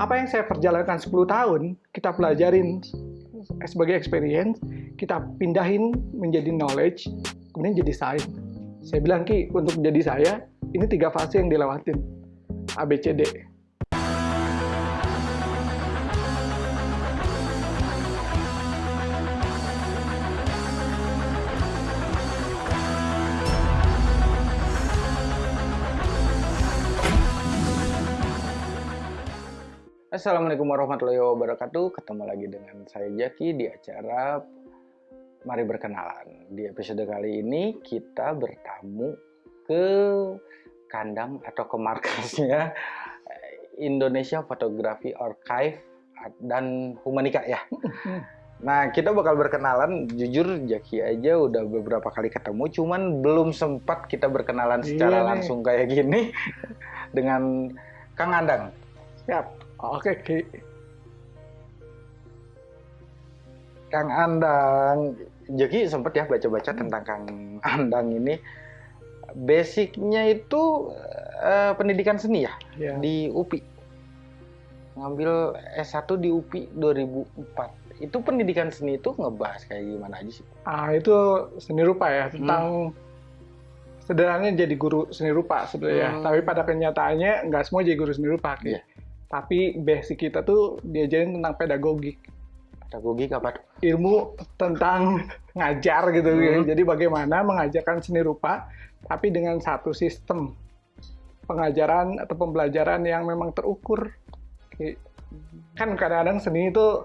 apa yang saya perjalankan 10 tahun, kita pelajarin sebagai experience, kita pindahin menjadi knowledge, kemudian jadi science. Saya bilang Ki, untuk jadi saya, ini tiga fase yang dilewatin. ABCD. Assalamualaikum warahmatullahi wabarakatuh. Ketemu lagi dengan saya Jaki di acara Mari Berkenalan. Di episode kali ini kita bertamu ke kandang atau ke markasnya Indonesia Photography Archive dan Humanika ya. Nah, kita bakal berkenalan. Jujur, Jaki aja udah beberapa kali ketemu, cuman belum sempat kita berkenalan secara Iya langsung kayak gini dengan Kang Andang. Siap. Oke, Ki. Kang Andang, Jaki sempat ya baca-baca tentang Kang Andang ini. Basicnya itu eh, pendidikan seni ya Ya. di UPI. Ngambil S1 di UPI 2004. Itu pendidikan seni itu ngebahas kayak gimana aja sih? Ah, itu seni rupa ya, tentang sederhananya jadi guru seni rupa sebenarnya. Hmm. Tapi pada kenyataannya nggak semua jadi guru seni rupa. Ki. Tapi basic kita tuh diajarin tentang pedagogik. Pedagogik apa tuh? ilmu tentang ngajar gitu ya. Hmm. Jadi bagaimana mengajarkan seni rupa tapi dengan satu sistem pengajaran atau pembelajaran yang memang terukur. Kan kadang-kadang seni itu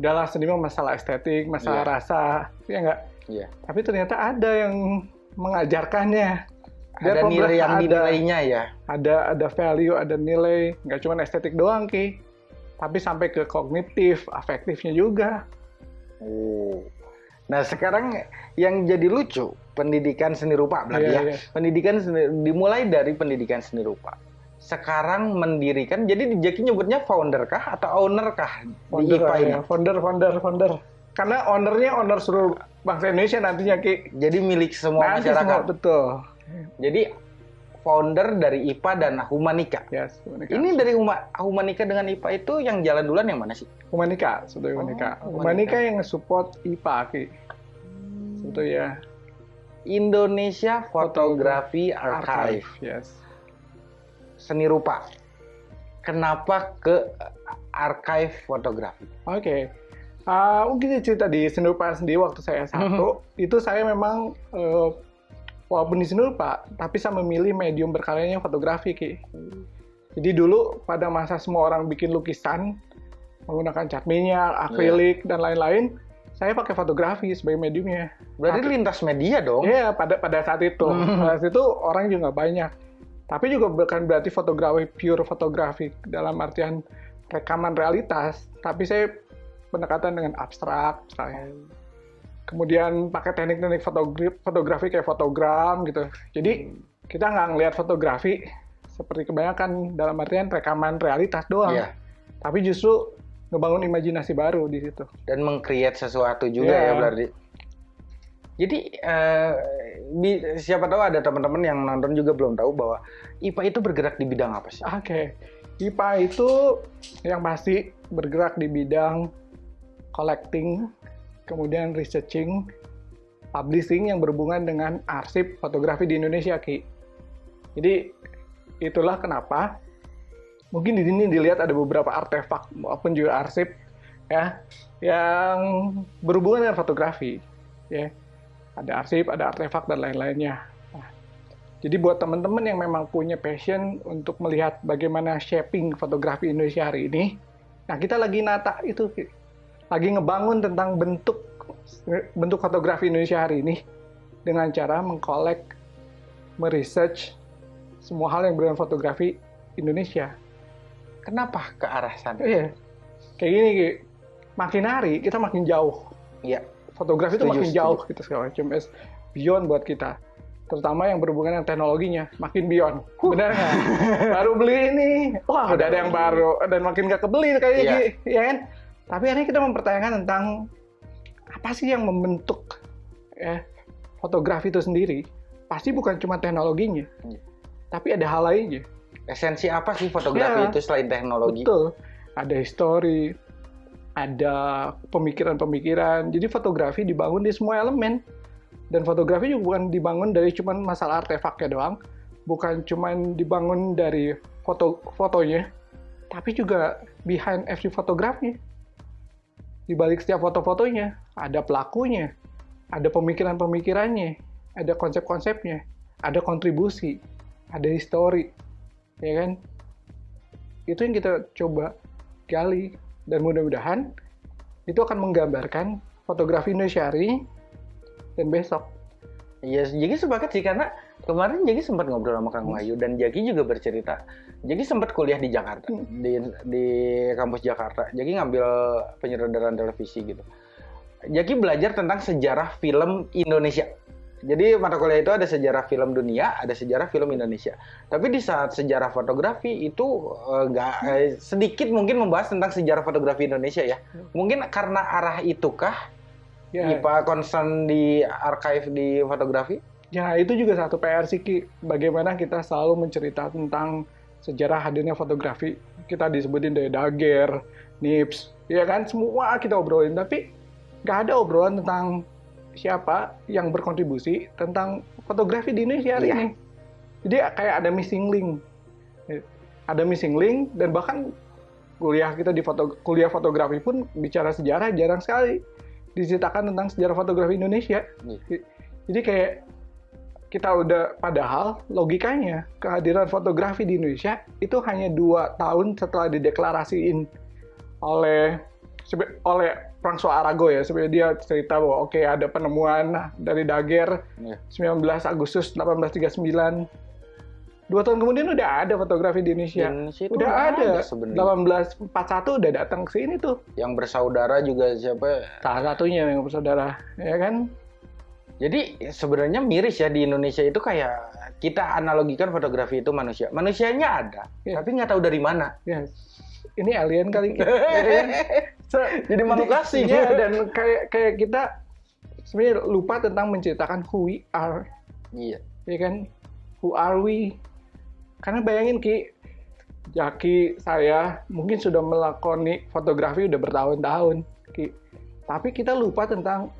adalah seni mah masalah estetik, masalah Iya. rasa, ya enggak? Iya. Tapi ternyata ada yang mengajarkannya. Ada nilai yang ada- dinilainya ya. ada ada value, ada nilai, nggak cuma estetik doang ki, tapi sampai ke kognitif, afektifnya juga. Oh. Nah sekarang yang jadi lucu pendidikan seni rupa berarti Iya, ya. iya. Pendidikan seni, dimulai dari pendidikan seni rupa. Sekarang mendirikan, jadi di Jaki nyebutnya founder kah atau owner kah di founder, IPA ini? ya, founder, founder, founder. Karena ownernya owner seluruh bangsa Indonesia nantinya ki. Jadi milik semua Nanti masyarakat. semua betul. Jadi founder dari IPA dan Humanika. Yes, Humanika. Ini dari Huma- Humanika dengan IPA itu yang jalan duluan yang mana sih? Humanika, sebetulnya Oh, Humanika. Humanika. Humanika yang support IPA ki. Sebetulnya Indonesia Photography Archive. Yes. Seni rupa. Kenapa ke archive fotografi? Oke. Ah, mungkin cerita di seni rupa sendiri waktu saya satu, itu saya memang eh, walaupun di seni rupa, tapi saya memilih medium berkaryanya fotografi, Ki. Jadi dulu pada masa semua orang bikin lukisan menggunakan cat minyak, akrilik dan lain-lain, saya pakai fotografi sebagai mediumnya. Berarti lintas media dong. Iya, pada pada saat itu. Hmm. Pada saat itu orang juga banyak. Tapi juga bukan berarti fotografi pure fotografi dalam artian rekaman realitas, tapi saya pendekatan dengan abstrak misalnya. Kemudian pakai teknik-teknik fotografi, fotografi kayak fotogram gitu. Jadi kita nggak ngelihat fotografi seperti kebanyakan dalam artian rekaman realitas doang. Iya. Tapi justru ngebangun imajinasi baru di situ. Dan meng-create sesuatu juga Iya. ya berarti. Jadi di- siapa tahu ada teman-teman yang nonton juga belum tahu bahwa IPA itu bergerak di bidang apa sih? Oke, IPA itu yang pasti bergerak di bidang collecting, kemudian researching, publishing yang berhubungan dengan arsip fotografi di Indonesia, Ki. Jadi itulah kenapa mungkin di sini dilihat ada beberapa artefak maupun juga arsip ya yang berhubungan dengan fotografi, ya. Ada arsip, ada artefak dan lain-lainnya. Nah, jadi buat teman-teman yang memang punya passion untuk melihat bagaimana shaping fotografi Indonesia hari ini, nah kita lagi nata itu. Lagi ngebangun tentang bentuk bentuk fotografi Indonesia hari ini dengan cara mengkolek, meresearch semua hal yang berhubungan fotografi Indonesia. Kenapa ke arah sana? Iya, kayak gini, Ki. makin hari kita makin jauh Iya. fotografi itu makin setuju. jauh gitu segala macam It's beyond buat kita terutama yang berhubungan dengan teknologinya makin beyond benar nggak baru beli ini wah udah ada yang baru dan makin nggak kebeli kayaknya Iya. Ki. ya kan tapi hari ini kita mempertanyakan tentang apa sih yang membentuk ya fotografi itu sendiri pasti bukan cuma teknologinya Iya. tapi ada hal lainnya Esensi apa sih fotografi Iya. itu selain teknologi? betul ada histori, ada pemikiran-pemikiran. Jadi fotografi dibangun di semua elemen. Dan fotografi juga bukan dibangun dari cuma masalah artefaknya doang, bukan cuma dibangun dari foto fotonya, tapi juga behind every fotografi. Di balik setiap foto-fotonya ada pelakunya, ada pemikiran-pemikirannya, ada konsep-konsepnya, ada kontribusi, ada histori, ya kan? Itu yang kita coba gali dan mudah-mudahan itu akan menggambarkan fotografi Indonesia hari dan besok. Iya, jadi sepakat sih karena kemarin Jaki sempat ngobrol sama Kang Wahyu dan Jaki juga bercerita. Jaki sempat kuliah di Jakarta, Hmm. di di kampus Jakarta. Jaki ngambil penyutradaran televisi gitu. Jaki belajar tentang sejarah film Indonesia. Jadi mata kuliah itu ada sejarah film dunia, ada sejarah film Indonesia. Tapi di saat sejarah fotografi itu eh, nggak eh, sedikit mungkin membahas tentang sejarah fotografi Indonesia ya. Mungkin karena arah itukah Ya, IPA concern di archive di fotografi? Ya itu juga satu PR sih Ki. Bagaimana kita selalu mencerita tentang sejarah hadirnya fotografi. Kita disebutin dari Dager, Nips, ya kan semua kita obrolin. Tapi nggak ada obrolan tentang siapa yang berkontribusi tentang fotografi di Indonesia hari Iya. ini. Jadi kayak ada missing link. Ada missing link dan bahkan kuliah kita di foto kuliah fotografi pun bicara sejarah jarang sekali diceritakan tentang sejarah fotografi Indonesia. Iya. Jadi kayak kita udah padahal logikanya kehadiran fotografi di Indonesia itu hanya dua tahun setelah dideklarasiin oleh oleh François Arago ya sebenarnya dia cerita bahwa oke ada penemuan dari Daguerre Iya. 19 Agustus 1839 dua tahun kemudian udah ada fotografi di Indonesia Indonesia udah nggak ada, sebenarnya. 1841 udah datang ke sini tuh Yang bersaudara juga siapa? salah satunya yang bersaudara ya kan Jadi sebenarnya miris ya di Indonesia itu kayak kita analogikan fotografi itu manusia. Manusianya ada, Iya. tapi nggak tahu dari mana. ya ini alien kali ya? Se- Jadi makhluk asing. Iya, dan kayak kayak kita sebenarnya lupa tentang menceritakan who we are, Iya. ya kan? Who are we? Karena bayangin Ki, Jaki saya mungkin sudah melakoni fotografi udah bertahun-tahun, Ki. Tapi kita lupa tentang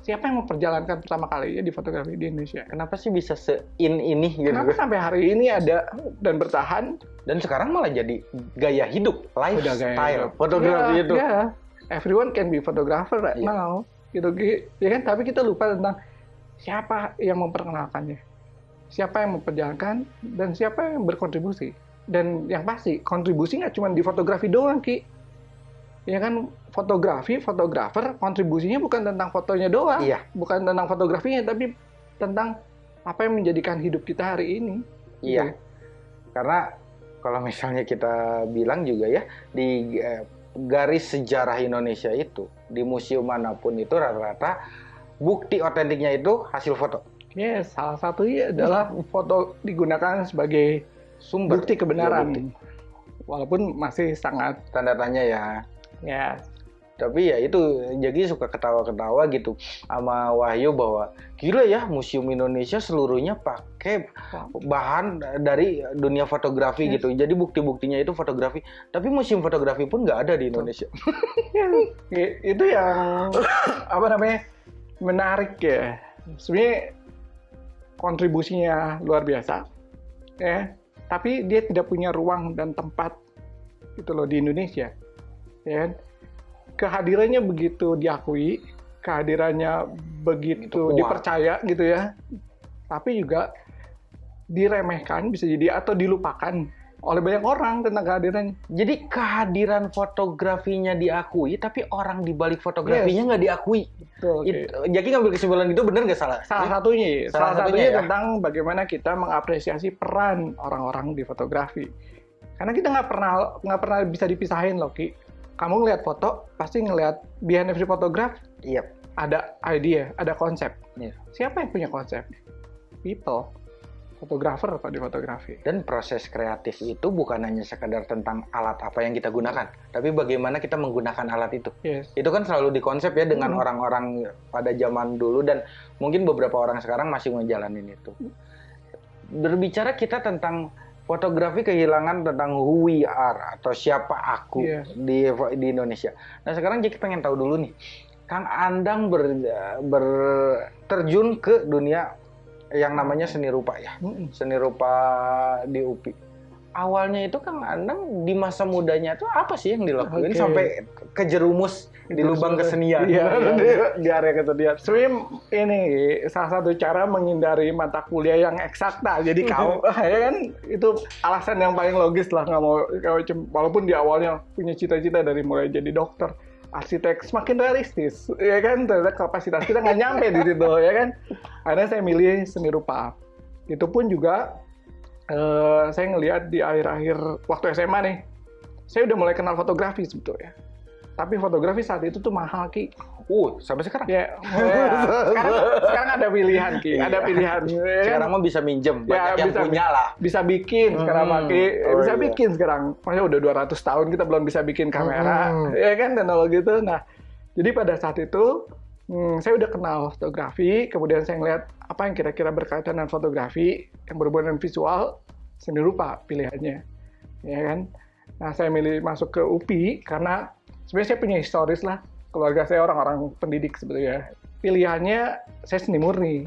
siapa yang memperjalankan pertama kali ya di fotografi di Indonesia. Kenapa sih bisa se-in ini gitu? Kenapa sampai hari ini ada dan bertahan Dan sekarang malah jadi gaya hidup, udah gaya lifestyle hidup. fotografi Ya, itu. ya. everyone can be photographer right Iya. now gitu ya kan tapi kita lupa tentang siapa yang memperkenalkannya siapa yang memperjalankan dan siapa yang berkontribusi dan yang pasti kontribusi nggak cuma di fotografi doang ki ya kan fotografi fotografer kontribusinya bukan tentang fotonya doang Iya. bukan tentang fotografinya tapi tentang apa yang menjadikan hidup kita hari ini Iya. Karena kalau misalnya kita bilang juga ya di eh, garis sejarah Indonesia itu di museum mana pun itu rata-rata bukti otentiknya itu hasil foto Yes, salah satunya adalah foto digunakan sebagai sumber bukti kebenaran. Ya, bukti. Walaupun masih sangat tanda tanya ya ya. Tapi ya itu jadi suka ketawa-ketawa gitu sama Wahyu bahwa gila ya museum Indonesia seluruhnya pakai bahan dari dunia fotografi Yes. gitu. Jadi bukti-buktinya itu fotografi. Tapi museum fotografi pun nggak ada di Indonesia. Itu yang apa namanya menarik ya. Sebenarnya kontribusinya luar biasa ya, tapi dia tidak punya ruang dan tempat gitu loh di Indonesia. Ya. kan? Kehadirannya begitu diakui, kehadirannya begitu dipercaya gitu ya. Tapi juga diremehkan bisa jadi atau dilupakan oleh banyak orang tentang kehadirannya. Jadi kehadiran fotografinya diakui, tapi orang di balik fotografinya nggak diakui. Betul, oke. Itu, jadi ngambil kesimpulan itu benar nggak salah? salah satunya ya. Salah salah, satunya satunya, ya. tentang bagaimana kita mengapresiasi peran orang-orang di fotografi karena kita nggak pernah nggak pernah bisa dipisahin loh ki kamu ngelihat foto pasti ngelihat behind every photograph Iya. ada idea ada konsep Iya. siapa yang punya konsep people fotografer kalau di fotografi Dan proses kreatif itu bukan hanya sekadar tentang alat apa yang kita gunakan, tapi bagaimana kita menggunakan alat itu. yes Itu kan selalu dikonsep ya dengan Hmm. orang-orang pada zaman dulu dan mungkin beberapa orang sekarang masih ngejalanin itu. Berbicara kita tentang fotografi kehilangan tentang who we are atau siapa aku Iya. di di Indonesia. Nah sekarang Jeki pengen tahu dulu nih, Kang Andang ber, ber- terjun ke dunia yang namanya seni rupa ya, seni rupa di UPI. Awalnya itu Kang Andang di masa mudanya itu apa sih yang dilakuin Oke. sampai kejerumus di lubang kesenian? Iya, iya. di, di area kesenian. Sebenarnya ini salah satu cara menghindari mata kuliah yang eksakta. Jadi kau, ya kan itu alasan yang paling logis lah nggak mau kau cem- walaupun di awalnya punya cita-cita dari mulai jadi dokter, arsitek, semakin realistis, ya kan ternyata kapasitas kita nggak nyampe di situ, ya kan. Akhirnya saya milih seni rupa. Itu pun juga eh, saya ngelihat di akhir-akhir waktu SMA nih, saya udah mulai kenal fotografi sebetulnya. Tapi fotografi saat itu tuh mahal ki. Uh, sampai sekarang. Ya, ya. sekarang, sekarang ada pilihan ki, ada Iya. pilihan. Ya? Sekarang mah bisa minjem, Ya, banyak yang bisa- punya lah. bisa bikin sekarang Hmm. Maki, Oh, bisa iya. bikin sekarang. Maksudnya udah 200 tahun kita belum bisa bikin kamera, Hmm. ya kan teknologi itu. Nah, jadi pada saat itu hmm, saya udah kenal fotografi, kemudian saya ngeliat apa yang kira-kira berkaitan dengan fotografi yang berhubungan dengan visual, seni rupa pilihannya, ya kan. Nah, saya milih masuk ke UPI karena sebenarnya saya punya historis lah. Keluarga saya orang-orang pendidik sebetulnya. Pilihannya saya seni murni.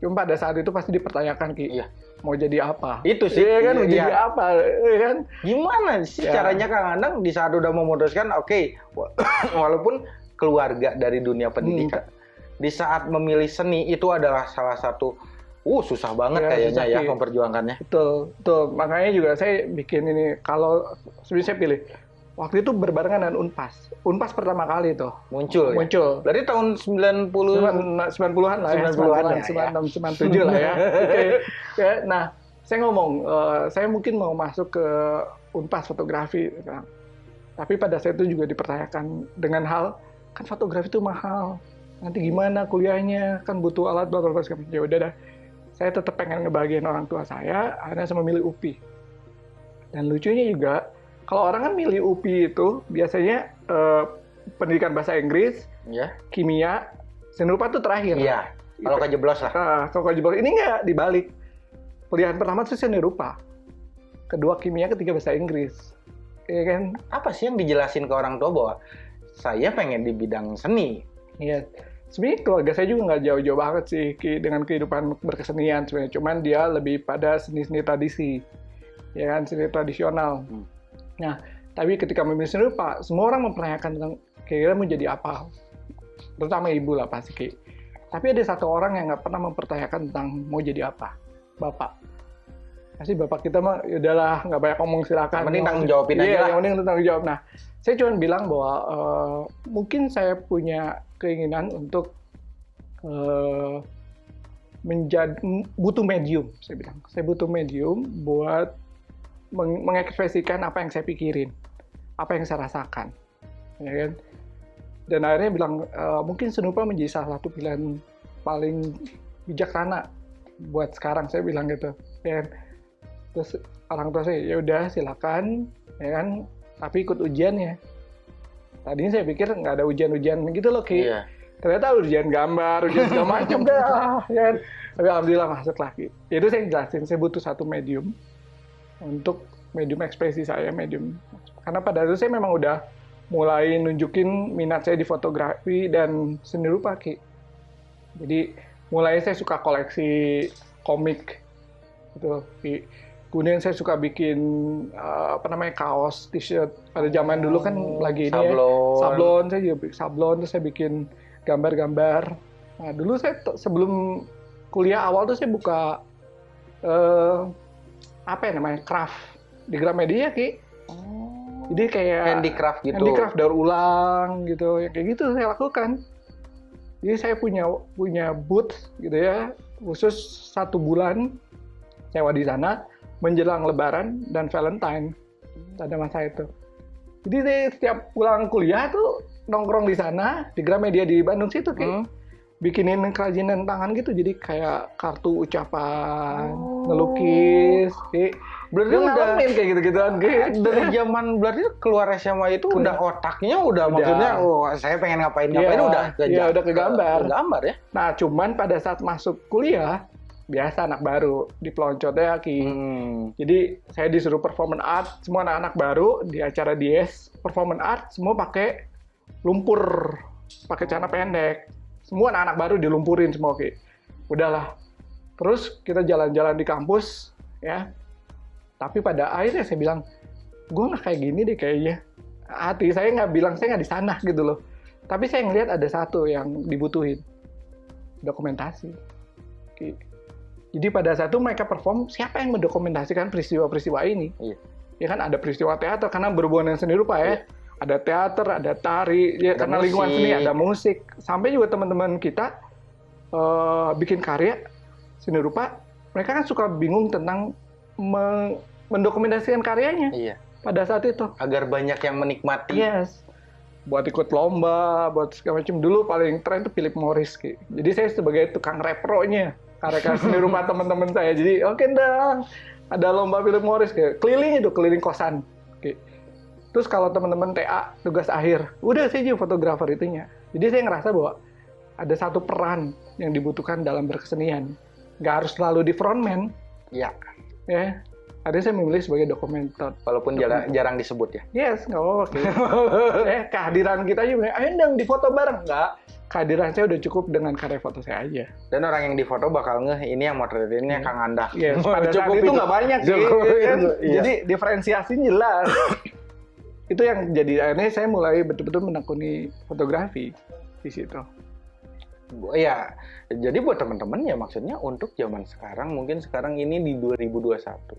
Cuma pada saat itu pasti dipertanyakan Ki, Iya. mau jadi apa? Itu sih. Iya kan, mau Iya. jadi apa? Iya kan? Gimana sih Ya. caranya Kang Andang di saat udah memutuskan, oke, wa- walaupun keluarga dari dunia pendidikan, Hmm. di saat memilih seni itu adalah salah satu, uh susah banget Ya, kayaknya ya memperjuangkannya. Betul, betul. Makanya juga saya bikin ini, kalau sebenarnya saya pilih, waktu itu berbarengan dengan UNPAS. UNPAS pertama kali tuh Muncul. ya? muncul. Berarti tahun 90 90-an lah ya, 90-an ya, 96, 97 lah ya. Oke. Ya, Nah, saya ngomong, eh, saya mungkin mau masuk ke Unpas fotografi. Nah, Tapi pada saat itu juga dipertanyakan dengan hal, kan fotografi itu mahal. Nanti gimana kuliahnya, kan butuh alat, bla bla bla. Ya udah dah, saya tetap pengen ngebagian orang tua saya, akhirnya saya memilih UPI. Dan lucunya juga, kalau orang kan milih UPI itu, biasanya eh, pendidikan bahasa Inggris, ya. kimia, seni rupa itu terakhir. Iya. Kalau kejeblos lah. Nah, kalau jebol ini nggak dibalik. Pilihan pertama itu seni rupa. Kedua kimia, ketiga bahasa Inggris. Iya kan? Apa sih yang dijelasin ke orang tua bahwa saya pengen di bidang seni? Iya. Sebenarnya keluarga saya juga nggak jauh-jauh banget sih dengan kehidupan berkesenian sebenarnya. Cuman dia lebih pada seni-seni tradisi. Ya kan, seni tradisional. Hmm. Nah, tapi ketika memilih seni rupa, semua orang mempertanyakan tentang kira-kira mau jadi apa. Terutama ibu lah pasti. Tapi ada satu orang yang nggak pernah mempertanyakan tentang mau jadi apa. Bapak. Pasti bapak kita mah ya udahlah nggak banyak ngomong silakan. Yang penting tanggung jawabin Iya, aja lah. yang penting tanggung jawab. Nah, saya cuma bilang bahwa eh, mungkin saya punya keinginan untuk eh, menjadi butuh medium, saya bilang. Saya butuh medium buat meng- mengekspresikan apa yang saya pikirin, apa yang saya rasakan, ya kan? Dan akhirnya bilang "Eh, mungkin senupa menjadi salah satu pilihan paling bijaksana buat sekarang. Saya bilang gitu, ya kan? Terus orang tua saya ya udah silakan, ya kan? Tapi ikut ujiannya. Tadinya saya pikir nggak ada ujian-ujian gitu loh, Ki Iya. ternyata ujian gambar, ujian segala macam dah, ya kan? Tapi alhamdulillah masuk lagi. Itu saya jelasin, saya butuh satu medium untuk medium ekspresi saya, medium. Karena pada itu saya memang udah mulai nunjukin minat saya di fotografi dan seni rupa, Ki. Jadi mulai saya suka koleksi komik, gitu, Ki. Kemudian saya suka bikin eh, apa namanya kaos, t-shirt. Pada zaman dulu kan lagi ini ya, sablon. sablon. Saya juga bikin sablon terus saya bikin gambar-gambar. Nah dulu saya sebelum kuliah awal tuh saya buka eh apa ya namanya craft. Di Gramedia ki. Jadi kayak handicraft gitu. handicraft daur ulang gitu. Ya kayak gitu saya lakukan. Jadi saya punya punya booth gitu ya khusus satu bulan sewa di sana menjelang Lebaran dan Valentine pada masa itu. Jadi saya setiap pulang kuliah tuh nongkrong di sana di Gramedia di Bandung situ kayak Hmm. bikinin kerajinan tangan gitu jadi kayak kartu ucapan, Oh. ngelukis, kayak Berarti dia udah ngalamin kayak gitu-gituan kayak dari zaman berarti keluar SMA itu udah otaknya udah, Udah. maksudnya oh saya pengen ngapain ngapain Iya, udah ke iya, udah ke gambar. ke gambar ya. Nah, cuman pada saat masuk kuliah, biasa anak baru di peloncotnya Ki. Hmm. Jadi saya disuruh performance art, semua anak-anak baru di acara Dies, performance art semua pakai lumpur, pakai celana pendek. Semua anak-anak baru dilumpurin semua Ki. Udahlah. Terus kita jalan-jalan di kampus, ya. Tapi pada akhirnya saya bilang, gue nggak kayak gini deh kayaknya. Hati saya nggak bilang saya nggak di sana gitu loh. Tapi saya ngelihat ada satu yang dibutuhin, dokumentasi. Ki. Jadi pada saat itu mereka perform, siapa yang mendokumentasikan peristiwa-peristiwa ini? Iya. Ya kan ada peristiwa teater karena berhubungan dengan seni rupa ya. Iya. Ada teater, ada tari, ya Ada karena lingkungan musik. seni ada musik. Sampai juga teman-teman kita eh, bikin karya seni rupa, mereka kan suka bingung tentang me- mendokumentasikan karyanya Iya. pada saat itu. Agar banyak yang menikmati. Yes. Buat ikut lomba, buat segala macam. Dulu paling tren itu Philip Morris. Ki. Jadi saya sebagai tukang repro-nya. Karya seni rumah teman-teman saya. Jadi oke dong. Ada lomba Philip Morris. Ki. Keliling itu, keliling kosan. Ki. Terus kalau teman-teman TA, tugas akhir. Udah saya jadi fotografer itunya. Jadi saya ngerasa bahwa ada satu peran yang dibutuhkan dalam berkesenian. Nggak harus selalu di frontman. Iya. Ya. Ada saya memilih sebagai dokumenter. Walaupun jarang, jarang disebut ya. Yes, nggak apa-apa. Ki. eh, kehadiran kita aja, ayo dong di foto bareng. Nggak, kehadiran saya udah cukup dengan karya foto saya aja. Dan orang yang difoto bakal ngeh ini yang motretinnya Kang Anda. Yes, pada saat itu nggak banyak sih. Cukup ya kan? iya. Jadi diferensiasinya jelas. itu yang jadi akhirnya saya mulai betul-betul menekuni fotografi di situ. Ya, jadi buat teman-teman ya maksudnya untuk zaman sekarang, mungkin sekarang ini di 2021.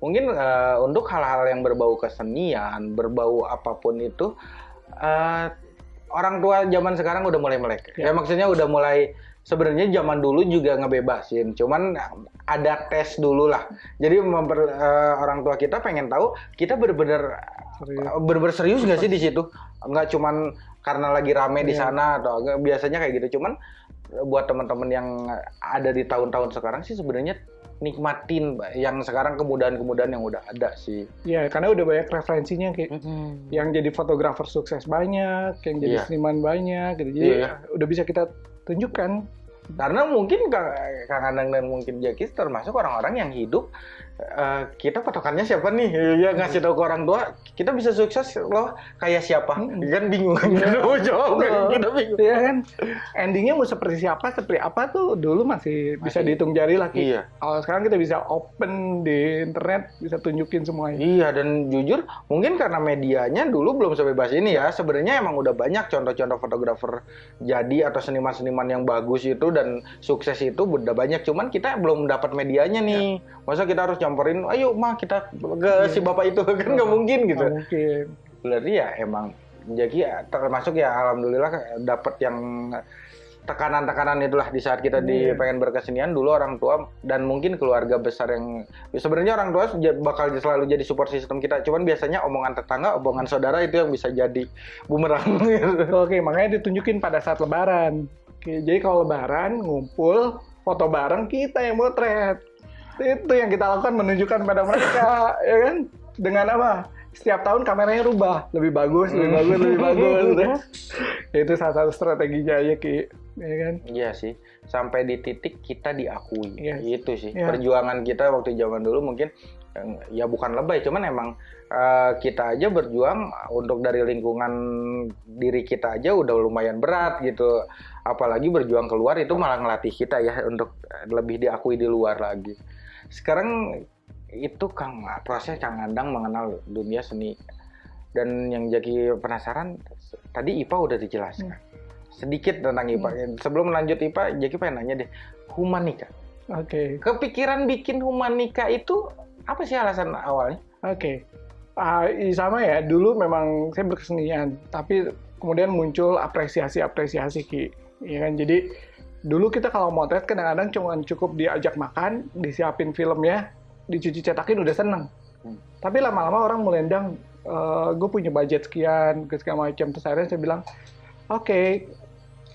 Mungkin eh, untuk hal-hal yang berbau kesenian, berbau apa pun itu, eh, orang tua zaman sekarang udah mulai melek. Ya. Ya, maksudnya udah mulai sebenarnya zaman dulu juga ngebebasin, cuman ada tes dulu lah. Jadi memper- eh, orang tua kita pengen tahu kita bener-bener bener-bener serius nggak sih di situ? Nggak cuman karena lagi rame di Iya. sana atau biasanya kayak gitu. Cuman buat teman-teman yang ada di tahun-tahun sekarang sih sebenarnya nikmatin yang sekarang kemudahan-kemudahan yang udah ada sih. Ya, karena udah banyak referensinya kayak yang jadi fotografer sukses banyak, yang jadi Iya. seniman banyak gitu. Jadi Iya. udah bisa kita tunjukkan. Karena mungkin Kang Anang dan mungkin Jaki termasuk orang-orang yang hidup eh, kita patokannya siapa nih? Ya ngasih tahu ke orang tua, kita bisa sukses loh kayak siapa? Mm-mm. Kan bingung kan kita mau jawab kan kita bingung. Iya kan? Endingnya mau seperti siapa, seperti apa tuh dulu masih, bisa Masih. dihitung jari lah. Ki. Iya. Kalau sekarang kita bisa open di internet, bisa tunjukin semuanya. Iya dan jujur mungkin karena medianya dulu belum sebebas ini ya sebenarnya emang udah banyak contoh-contoh fotografer jadi atau seniman-seniman yang bagus itu dan sukses itu udah banyak cuman kita belum dapat medianya nih masa kita harus nyamperin ayo mah kita ke si bapak itu kan nggak mungkin gitu Nggak mungkin. berarti ya emang jadi ya termasuk ya alhamdulillah dapat yang tekanan-tekanan itulah di saat kita di Iya. pengen berkesenian dulu orang tua dan mungkin keluarga besar yang sebenarnya orang tua bakal selalu jadi support sistem kita cuman biasanya omongan tetangga omongan saudara itu yang bisa jadi bumerang Oke, makanya ditunjukin pada saat lebaran. Oke, jadi kalau lebaran ngumpul, foto bareng kita yang motret. Itu yang kita lakukan menunjukkan pada mereka, ya kan? Dengan apa? Setiap tahun kameranya rubah, lebih bagus, lebih bagus, lebih bagus. ya. Itu salah satu strateginya aja, Ki. Ya kan? Iya sih, sampai di titik kita diakui. Yes. Itu sih Iya. perjuangan kita waktu zaman dulu mungkin ya bukan lebay, cuman emang eh, kita aja berjuang untuk dari lingkungan diri kita aja udah lumayan berat gitu. Apalagi berjuang keluar itu malah ngelatih kita ya untuk lebih diakui di luar lagi. Sekarang itu Kang proses Kang Andang mengenal dunia seni dan yang jadi penasaran tadi IPA udah dijelaskan sedikit tentang IPA. Sebelum lanjut IPA, Jaki pengen nanya deh, humanika. Oke. Kepikiran bikin humanika itu apa sih alasan awalnya? Oke. Ah, i- sama ya, dulu memang saya berkesenian, tapi kemudian muncul apresiasi-apresiasi Ki. Ya kan? Jadi dulu kita kalau motret kadang-kadang cuma cukup diajak makan, disiapin filmnya, dicuci cetakin udah seneng. Hmm. Tapi lama-lama orang mulai endang, gue punya budget sekian, ke segala macam. Terus akhirnya saya bilang, oke,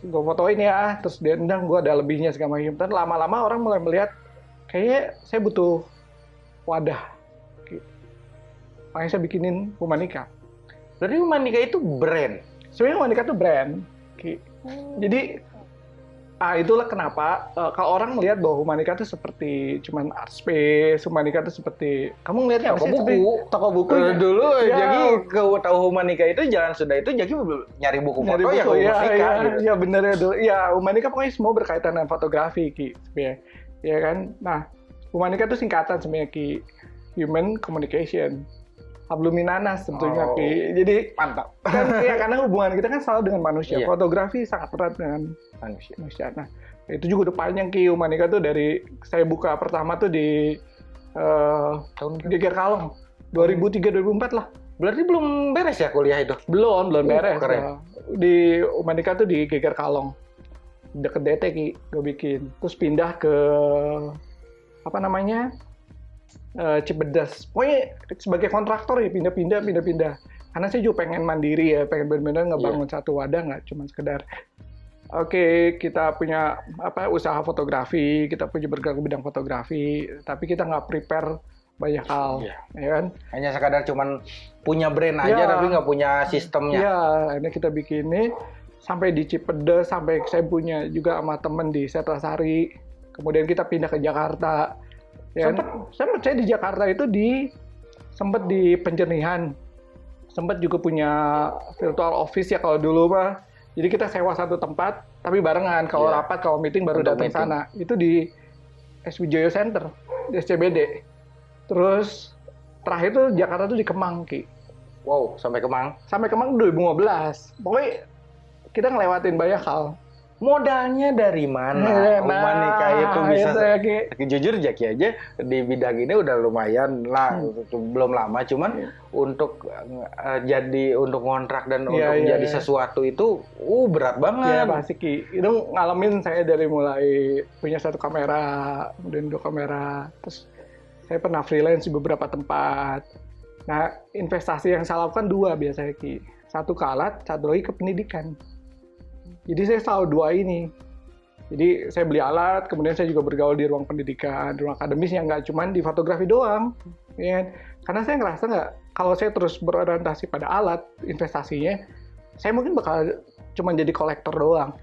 gue fotoin ya. Terus dia endang, gue ada lebihnya segala macam. Dan lama-lama orang mulai melihat, kayaknya saya butuh wadah. Makanya saya bikinin Humanika. Berarti humanika itu brand. Sebenarnya Humanika tuh brand. Ki. Jadi ah itulah kenapa uh, kalau orang melihat bahwa Humanika itu seperti cuman art space, Humanika itu seperti kamu ngelihatnya toko buku, toko buku uh, dulu ya. jadi ke tahu Humanika itu jalan sudah itu jadi nyari buku nyari foto buku, ya ke ya, Humanika ya, gitu. ya bener ya dulu. Ya Humanika pokoknya semua berkaitan dengan fotografi ki, ya, ya kan. Nah Humanika itu singkatan sebenarnya ki, Human Communication. Habluminanas tentunya Oh. ki. Jadi Mantap. kan ya karena hubungan kita kan selalu dengan manusia. Iya. Fotografi sangat erat dengan Manusia. manusia. Nah, itu juga udah panjang Ki Humanika tuh dari saya buka pertama tuh di eh Tahun Geger Kalong 2003 2004 lah. Berarti belum beres ya kuliah itu? Belum, belum Uh, beres. keren. Ya. Di Humanika tuh di Geger Kalong. Deket DT Ki, gue bikin. Terus pindah ke apa namanya? Eh, Cibedas. Pokoknya sebagai kontraktor ya pindah-pindah pindah-pindah. Karena saya juga pengen mandiri ya, pengen benar-benar ngebangun satu wadah nggak cuma sekedar Oke, kita punya apa usaha fotografi, kita punya bergerak bidang fotografi, tapi kita nggak prepare banyak hal, Iya. ya kan? Hanya sekadar cuman punya brand aja Ya. tapi nggak punya sistemnya. Iya, akhirnya kita bikin ini sampai di Cipedes, sampai saya punya juga sama temen di Setrasari. Kemudian kita pindah ke Jakarta. Ya, Sempet- sempet saya di Jakarta itu di sempet di penjernihan. Sempet juga punya virtual office ya kalau dulu mah. Jadi kita sewa satu tempat, tapi barengan. Kalau Iya. rapat, kalau meeting baru datang meeting. sana. Itu di SWJO Center, di SCBD. Terus terakhir tuh Jakarta tuh di Kemang, Ki Wow, sampai Kemang. sampai kemang 2015. Pokoknya kita ngelewatin banyak hal. Modalnya dari mana? Nah, Humanika itu bisa itu ya, Ki. jujur Jaki aja di bidang ini udah lumayan lah belum lama cuman Iya. untuk eh, jadi untuk kontrak dan Iya, untuk iya, jadi iya. sesuatu itu uh berat Ya banget pasti Ki. Itu ngalamin saya dari mulai punya satu kamera, kemudian dua kamera, terus saya pernah freelance di beberapa tempat. Nah, investasi yang saya lakukan dua biasanya Ki. Satu ke alat, satu lagi ke pendidikan. Jadi saya selalu dua ini. Jadi saya beli alat, kemudian saya juga bergaul di ruang pendidikan, di ruang akademis yang nggak cuma di fotografi doang. Ya, kan? Karena saya ngerasa nggak, kalau saya terus berorientasi pada alat investasinya, saya mungkin bakal cuma jadi kolektor doang,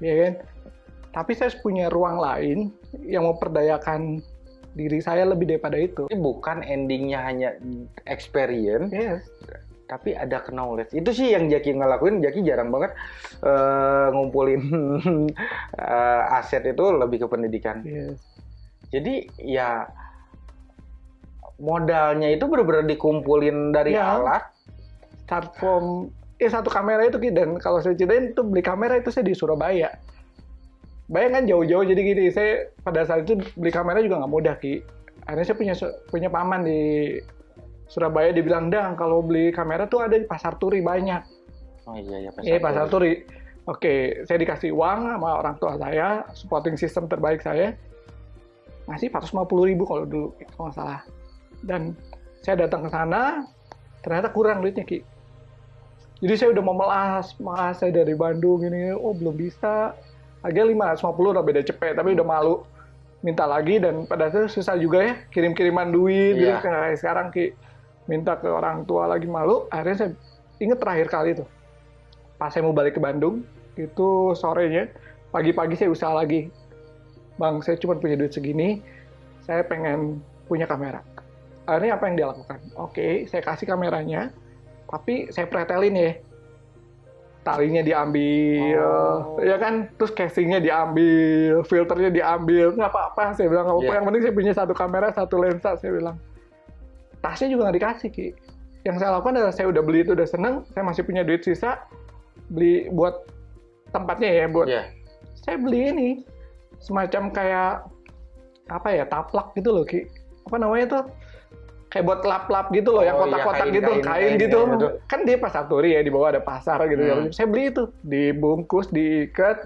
ya kan? Tapi saya punya ruang lain yang memperdayakan diri saya lebih daripada itu. Ini bukan endingnya hanya experience Yes. Tapi ada knowledge itu sih yang Jaki ngelakuin Jaki jarang banget eh, ngumpulin eh, aset itu lebih ke pendidikan Yes. jadi ya modalnya itu benar-benar dikumpulin dari Ya. alat Start from eh satu kamera itu dan kalau saya ceritain itu beli kamera itu saya di Surabaya. Bayangkan jauh-jauh jadi gini, saya pada saat itu beli kamera juga nggak mudah Ki. Akhirnya saya punya punya paman di Surabaya dibilang dang kalau beli kamera tuh ada di pasar turi banyak. oh iya ya Iya pasar turi. Oke, saya dikasih uang sama orang tua saya, supporting system terbaik saya, ngasih 450 ribu kalau dulu, kalau nggak salah. Dan saya datang ke sana, ternyata kurang duitnya, Ki. Jadi saya udah mau melas, mas saya dari Bandung ini, oh belum bisa. Harganya 550 udah beda cepet, tapi udah malu minta lagi dan pada saat itu susah juga ya kirim-kiriman duit gitu Iya. kayak sekarang Ki minta ke orang tua lagi malu akhirnya saya inget terakhir kali tuh pas saya mau balik ke Bandung itu sorenya pagi-pagi saya usaha lagi. Bang saya cuma punya duit segini saya pengen punya kamera. Akhirnya apa yang dia lakukan? Oke saya kasih kameranya tapi saya pretelin ya. Talinya diambil Oh. ya kan? Terus casingnya diambil filternya diambil. Nggak apa-apa saya bilang. Nggak apa-apa Iya. yang penting saya punya satu kamera satu lensa saya bilang tasnya juga nggak dikasih ki yang saya lakukan adalah saya udah beli itu udah seneng saya masih punya duit sisa beli buat tempatnya ya buat Iya. saya beli ini semacam kayak apa ya taplak gitu loh ki apa namanya tuh kayak buat lap-lap gitu loh yang Oh, iya, kotak-kotak kain, gitu kain, kain, kain, gitu kain gitu. kan dia pasar turi ya di bawah ada pasar gitu Hmm. saya beli itu dibungkus diikat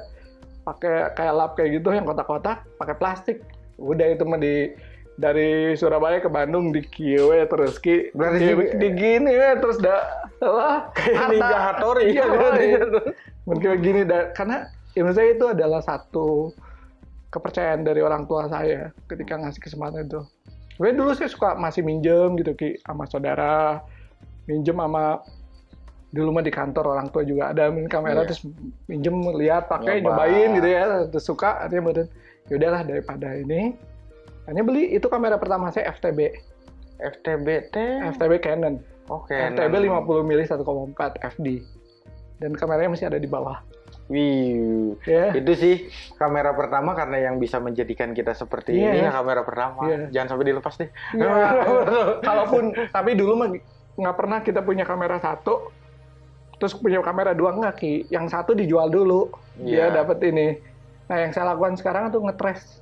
pakai kayak lap kayak gitu yang kotak-kotak pakai plastik udah itu mah di dari Surabaya ke Bandung di kieu terus ki Berarti di, di gini ya terus dah wah Kayak. Ninja Hattori. iya, Iya, iya. iya. mungkin begini dah karena ya menurut saya itu adalah satu kepercayaan dari orang tua saya ketika ngasih kesempatan itu. Sebenarnya dulu saya suka masih minjem gitu ki sama saudara, minjem sama dulu mah di kantor orang tua juga ada main kamera Iya. terus minjem lihat pakai Nyoba. nyobain gitu ya terus suka artinya badan ya udahlah daripada ini hanya beli itu kamera pertama saya FTB FTBT. FTB Canon Oke. FTB 50 mili 1,4 FD dan kameranya masih ada di bawah Wih, ya itu sih kamera pertama karena yang bisa menjadikan kita seperti Iya. ini ya kamera pertama. Iya. Jangan sampai dilepas deh. Ya, kalaupun tapi dulu mah nggak pernah kita punya kamera satu terus punya kamera dua nggak ki yang satu dijual dulu dia Iya. dapat ini nah yang saya lakukan sekarang tuh ngetres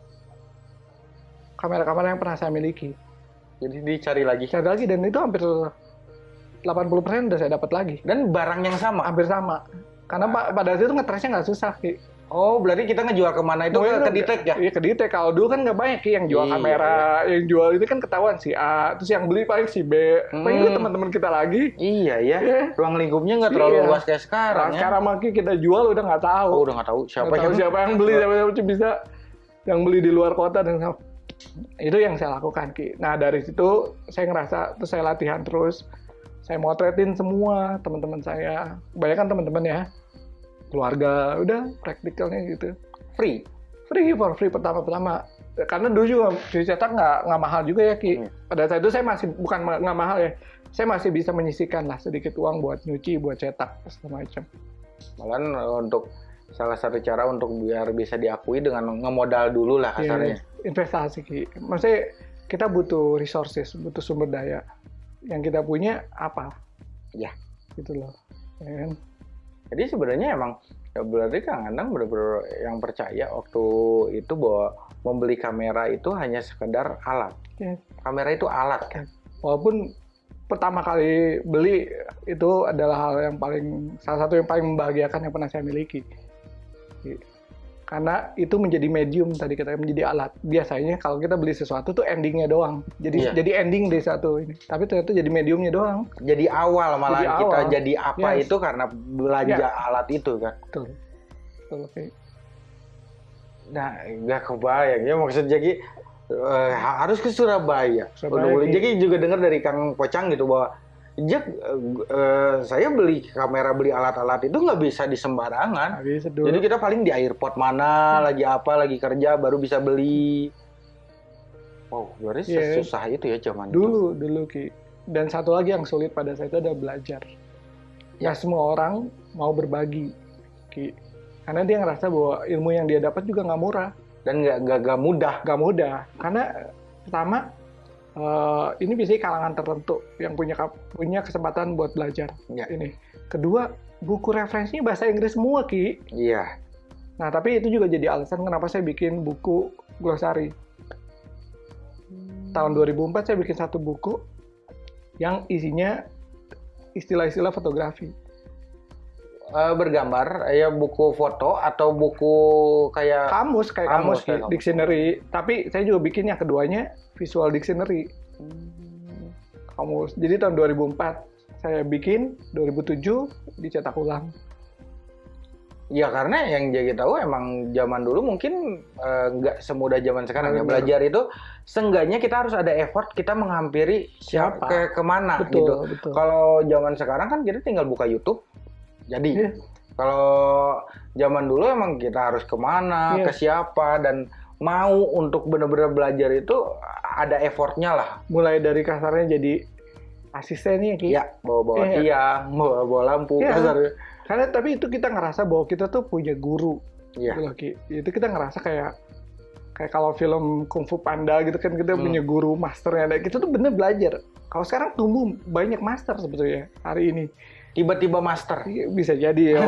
kamera-kamera yang pernah saya miliki Jadi dicari lagi. cari lagi dan itu hampir 80% udah saya dapat lagi Dan barang yang sama. hampir sama karena pa- pada saat itu ngetresnya nggak susah ki Oh, berarti kita ngejual ke mana itu Mungkin ke Ditek ya? Iya ke Ditek. Kalau dulu kan nggak banyak Ki, yang jual Iya, kamera, yang jual itu kan ketahuan si A, terus yang beli paling si B. Paling itu Hmm. teman-teman kita lagi. Iya ya. Iya. Ruang lingkupnya nggak terlalu Iya. luas kayak sekarang Nah, ya. sekarang makin kita jual udah nggak tahu. Oh, udah nggak tahu siapa tahu yang siapa yang beli, siapa yang bisa yang beli di luar kota dan itu yang saya lakukan Ki. Nah dari situ saya ngerasa terus saya latihan terus. Saya motretin semua teman-teman saya. Kebanyakan teman-teman ya. Keluarga, udah praktikalnya gitu. free. Free for free pertama-pertama. Karena dulu juga cuci cetak nggak nggak mahal juga ya Ki. Hmm. Pada saat itu saya masih bukan nggak mahal ya. Saya masih bisa menyisihkan lah sedikit uang buat nyuci, buat cetak segala macam. Malahan eh, untuk salah satu cara untuk biar bisa diakui dengan ngemodal dulu lah kasarnya. Iya, investasi Ki. Maksudnya kita butuh resources, butuh sumber daya. Yang kita punya apa? Ya. Gitu loh. Ya kan? Jadi sebenarnya emang ya berarti Kang Anang benar-benar yang percaya waktu itu bahwa membeli kamera itu hanya sekedar alat. Iya. Kamera itu alat kan. Walaupun pertama kali beli itu adalah hal yang paling salah satu yang paling membahagiakan yang pernah saya miliki. Karena itu menjadi medium tadi kita menjadi alat. Biasanya kalau kita beli sesuatu tuh endingnya doang. Jadi Iya. jadi ending dari satu ini. Tapi ternyata jadi mediumnya doang. Jadi awal malah Jadi kita awal. jadi apa Yes. itu karena belanja Ya. alat itu kan. Betul. Betul. Ki. Nah, nggak kebayang ya maksud jadi eh, harus ke Surabaya. Surabaya, Ki. jadi juga dengar dari Kang Pocang gitu bahwa Eh, eh, saya beli kamera beli alat-alat itu nggak bisa di sembarangan. Dulu. Jadi kita paling di airport mana, lagi apa, lagi kerja baru bisa beli. Wow, berarti Iya. susah itu ya zaman itu. dulu dulu ki dan satu lagi yang sulit pada saat itu adalah belajar Ya. semua orang mau berbagi ki karena dia ngerasa bahwa ilmu yang dia dapat juga nggak murah Dan nggak mudah. nggak mudah karena pertama eh, ini biasanya kalangan tertentu yang punya punya kesempatan buat belajar Ya. ini kedua buku referensinya bahasa Inggris semua ki Iya. nah tapi itu juga jadi alasan kenapa saya bikin buku glosari tahun 2004 saya bikin satu buku yang isinya istilah-istilah fotografi. Eh, bergambar, ya buku foto atau buku kayak Kamus kayak Kamus, kamus, kayak kamus. dictionary. Tapi saya juga bikin yang keduanya visual dictionary. Kamus. Jadi tahun 2004 saya bikin, 2007 dicetak ulang. Ya karena yang jadi tahu emang zaman dulu mungkin eh, nggak semudah zaman sekarang ya belajar itu seenggaknya kita harus ada effort kita menghampiri Siapa? ke ke mana betul, gitu. betul. Kalau zaman sekarang kan kita tinggal buka YouTube jadi. Iya. Kalau zaman dulu emang kita harus ke mana, Iya. ke siapa dan mau untuk benar-benar belajar itu ada effortnya lah. Mulai dari kasarnya jadi asistennya Ki. Ya bawa-bawa Iya. tiang, bawa-bawa lampu Iya. kasarnya. Karena tapi itu kita ngerasa bahwa kita tuh punya guru. Iya. Gitu loh, Ki. Itu kita ngerasa kayak kayak kalau film Kung Fu Panda gitu kan kita Hmm. punya guru masternya. Nah, kita tuh bener belajar. Kalau sekarang tumbuh banyak master sebetulnya hari ini. Tiba-tiba master. Iya, Bisa jadi ya.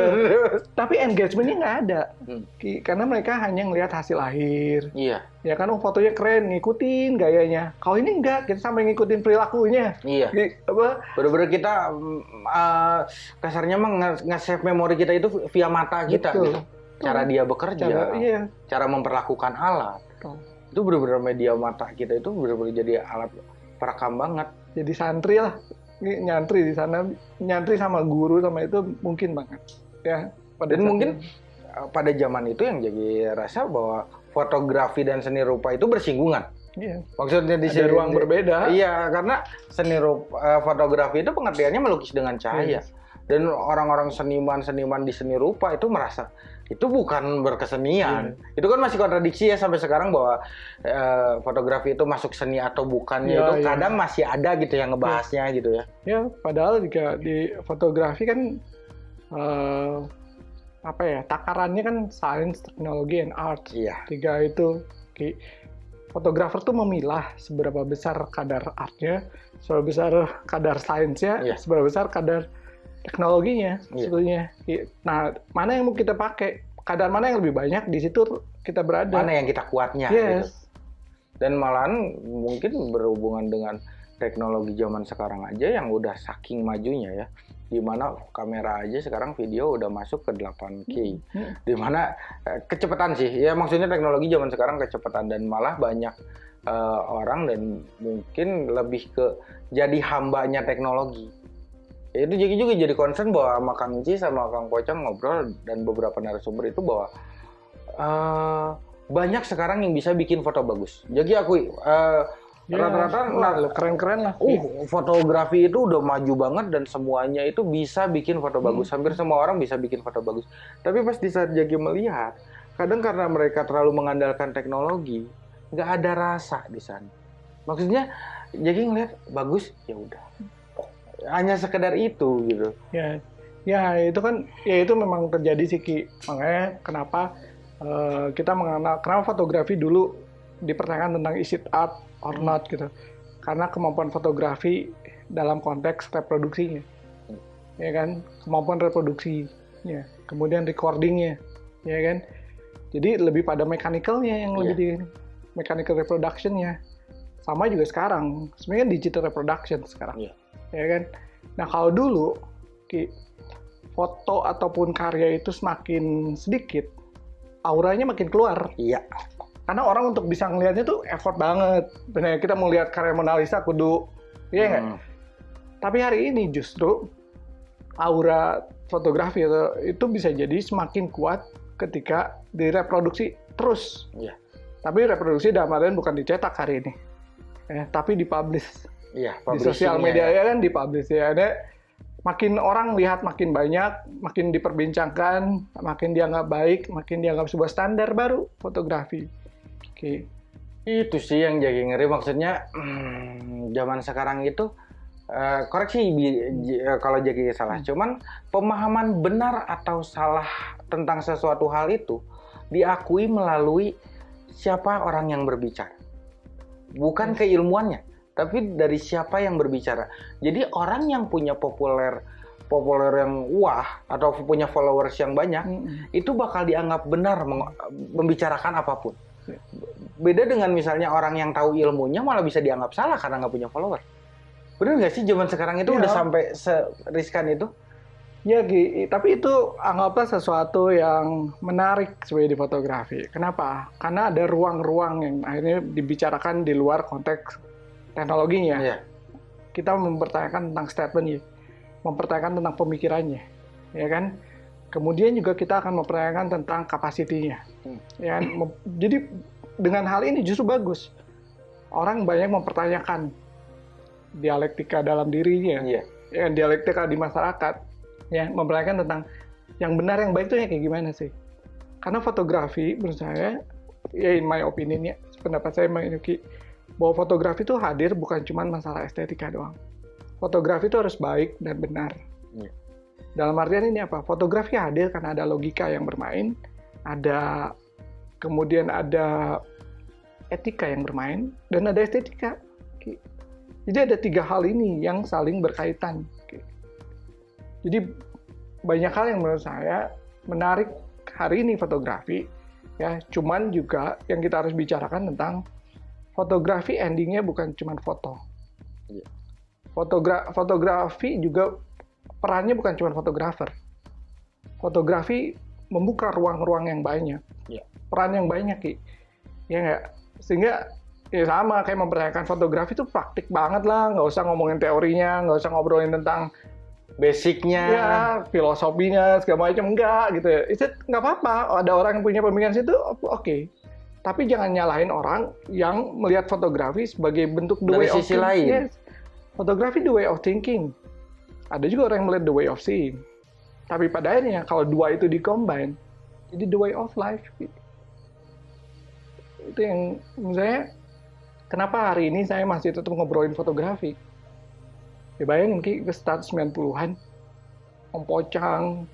Tapi engagementnya nggak ada. Hmm. Karena mereka hanya ngelihat hasil akhir. Iya, Ya kan, oh fotonya keren, ngikutin gayanya. Kalau ini enggak, kita sampai ngikutin perilakunya. iya. Ki, apa? Bener-bener kita eh, kasarnya mah nge- nge-save memori kita itu via mata kita Betul. gitu. Cara dia bekerja, Cara, cara, iya. memperlakukan alat. Betul. Itu bener-bener media mata kita itu bener-bener jadi alat perekam banget. jadi santri lah nyantri di sana nyantri sama guru sama itu mungkin banget ya pada Dan mungkin itu. eh, pada zaman itu yang jadi rasa bahwa fotografi dan seni rupa itu bersinggungan. iya. Maksudnya di sini ruang berbeda Iya, karena seni rupa, eh, fotografi itu pengertiannya melukis dengan cahaya. Yes. dan orang-orang seniman-seniman di seni rupa itu merasa itu bukan berkesenian. Iya. Itu kan masih kontradiksi ya sampai sekarang bahwa eh, fotografi itu masuk seni atau bukannya Iya, itu iya. kadang masih ada gitu yang ngebahasnya gitu ya. Ya, padahal juga di fotografi kan eh, apa ya takarannya kan science, teknologi, and art. Iya. Tiga itu. Fotografer tuh memilah seberapa besar kadar artnya, seberapa besar kadar sainsnya, Iya. seberapa besar kadar teknologinya Iya. sebetulnya. Ki- Nah, mana yang mau kita pakai? Kadar mana yang lebih banyak di situ kita berada. Mana yang kita kuatnya gitu. Yes. Dan malahan mungkin berhubungan dengan teknologi zaman sekarang aja yang udah saking majunya ya. Di mana kamera aja sekarang video udah masuk ke 8K. Hmm. Di mana eh, kecepatan sih, ya maksudnya teknologi zaman sekarang kecepatan dan malah banyak eh, orang dan mungkin lebih ke jadi hambanya teknologi. Ya, itu jadi juga jadi concern bahwa sama Kang Ci sama Kang Pocong ngobrol dan beberapa narasumber itu bahwa eh, banyak sekarang yang bisa bikin foto bagus. Jadi akui eh, Ya, rata-rata keren-keren lah. Uh, fotografi itu udah maju banget dan semuanya itu bisa bikin foto bagus. Hampir semua orang bisa bikin foto bagus. Tapi pas di saat Jagi melihat, kadang karena mereka terlalu mengandalkan teknologi, nggak ada rasa di sana. Maksudnya Jagi ngeliat bagus, ya udah. Hanya sekedar itu gitu. Ya, ya itu kan, ya itu memang terjadi sih Ki. Makanya kenapa eh, kita mengenal, kenapa fotografi dulu dipertanyakan tentang is it art or not gitu. Karena kemampuan fotografi dalam konteks reproduksinya, ya kan, kemampuan reproduksinya, kemudian recordingnya, ya kan. Jadi lebih pada mechanical-nya yang lebih di mechanical reproduction-nya. Sama juga sekarang, sebenarnya digital reproduction sekarang Iya. Ya kan. Nah kalau dulu Ki, foto ataupun karya itu semakin sedikit, auranya makin keluar. Iya. Karena orang untuk bisa ngelihatnya tuh effort banget. Benar kita mau lihat karya Mona Lisa kudu, iya? Hmm. Tapi hari ini justru aura fotografi itu, itu bisa jadi semakin kuat ketika direproduksi terus. Iya. Tapi reproduksi dalam artian bukan dicetak hari ini, ya, tapi dipublish Iya, di sosial publishing-nya media ya. ya kan dipublish ya ada makin orang lihat makin banyak makin diperbincangkan makin dianggap baik makin dianggap sebuah standar baru fotografi oke Itu sih yang jadi ngeri maksudnya hmm, zaman sekarang itu eh, koreksi eh, kalau jadi salah. Cuman pemahaman benar atau salah tentang sesuatu hal itu diakui melalui siapa orang yang berbicara. Bukan keilmuannya, tapi dari siapa yang berbicara. Jadi orang yang punya populer populer yang wah atau punya followers yang banyak Mm-mm. itu bakal dianggap benar membicarakan apa pun. Ya. Beda dengan misalnya orang yang tahu ilmunya malah bisa dianggap salah karena nggak punya follower. Bener nggak sih zaman sekarang itu Iya. udah sampai seriskan itu? ya Ki, tapi itu anggaplah sesuatu yang menarik sebenarnya di fotografi kenapa karena ada ruang-ruang yang akhirnya dibicarakan di luar konteks teknologinya Iya. kita mempertanyakan tentang statementnya, mempertanyakan tentang pemikirannya, ya kan? Kemudian juga kita akan mempertanyakan tentang kapasitinya, Hmm. ya kan? Jadi dengan hal ini justru bagus. Orang banyak mempertanyakan dialektika dalam dirinya, Iya. ya kan? dialektika di masyarakat, ya mempertanyakan tentang yang benar yang baik itu kayak gimana sih? Karena fotografi menurut saya, ya in my opinion ya, pendapat saya Yuki, bahwa fotografi itu hadir bukan cuma masalah estetika doang. Fotografi itu harus baik dan benar. Iya. Dalam artian ini apa? Fotografi hadir karena ada logika yang bermain, ada kemudian ada etika yang bermain, dan ada estetika. Jadi ada tiga hal ini yang saling berkaitan. Jadi banyak hal yang menurut saya menarik hari ini fotografi, ya. Cuman juga yang kita harus bicarakan tentang fotografi endingnya bukan cuma foto. Iya. Fotogra fotografi juga perannya bukan cuma fotografer. Fotografi membuka ruang-ruang yang banyak. Iya. Peran yang banyak, Ki. Ya nggak? Sehingga ya sama kayak mempertanyakan fotografi itu praktik banget lah. Nggak usah ngomongin teorinya, nggak usah ngobrolin tentang Basicnya. ya filosofinya segala macam enggak gitu ya. Itu nggak apa-apa. Ada orang yang punya pemikiran situ, oke. Tapi jangan nyalahin orang yang melihat fotografi sebagai bentuk the Dari way of sisi think- lain. Yes. Fotografi the way of thinking. Ada juga orang yang melihat the way of seeing. Tapi pada akhirnya kalau dua itu dikombine, jadi the way of life. Itu yang saya, kenapa hari ini saya masih tetap ngobrolin fotografi. Ya bayangin Ki, ke start 90-an, Om Pocang,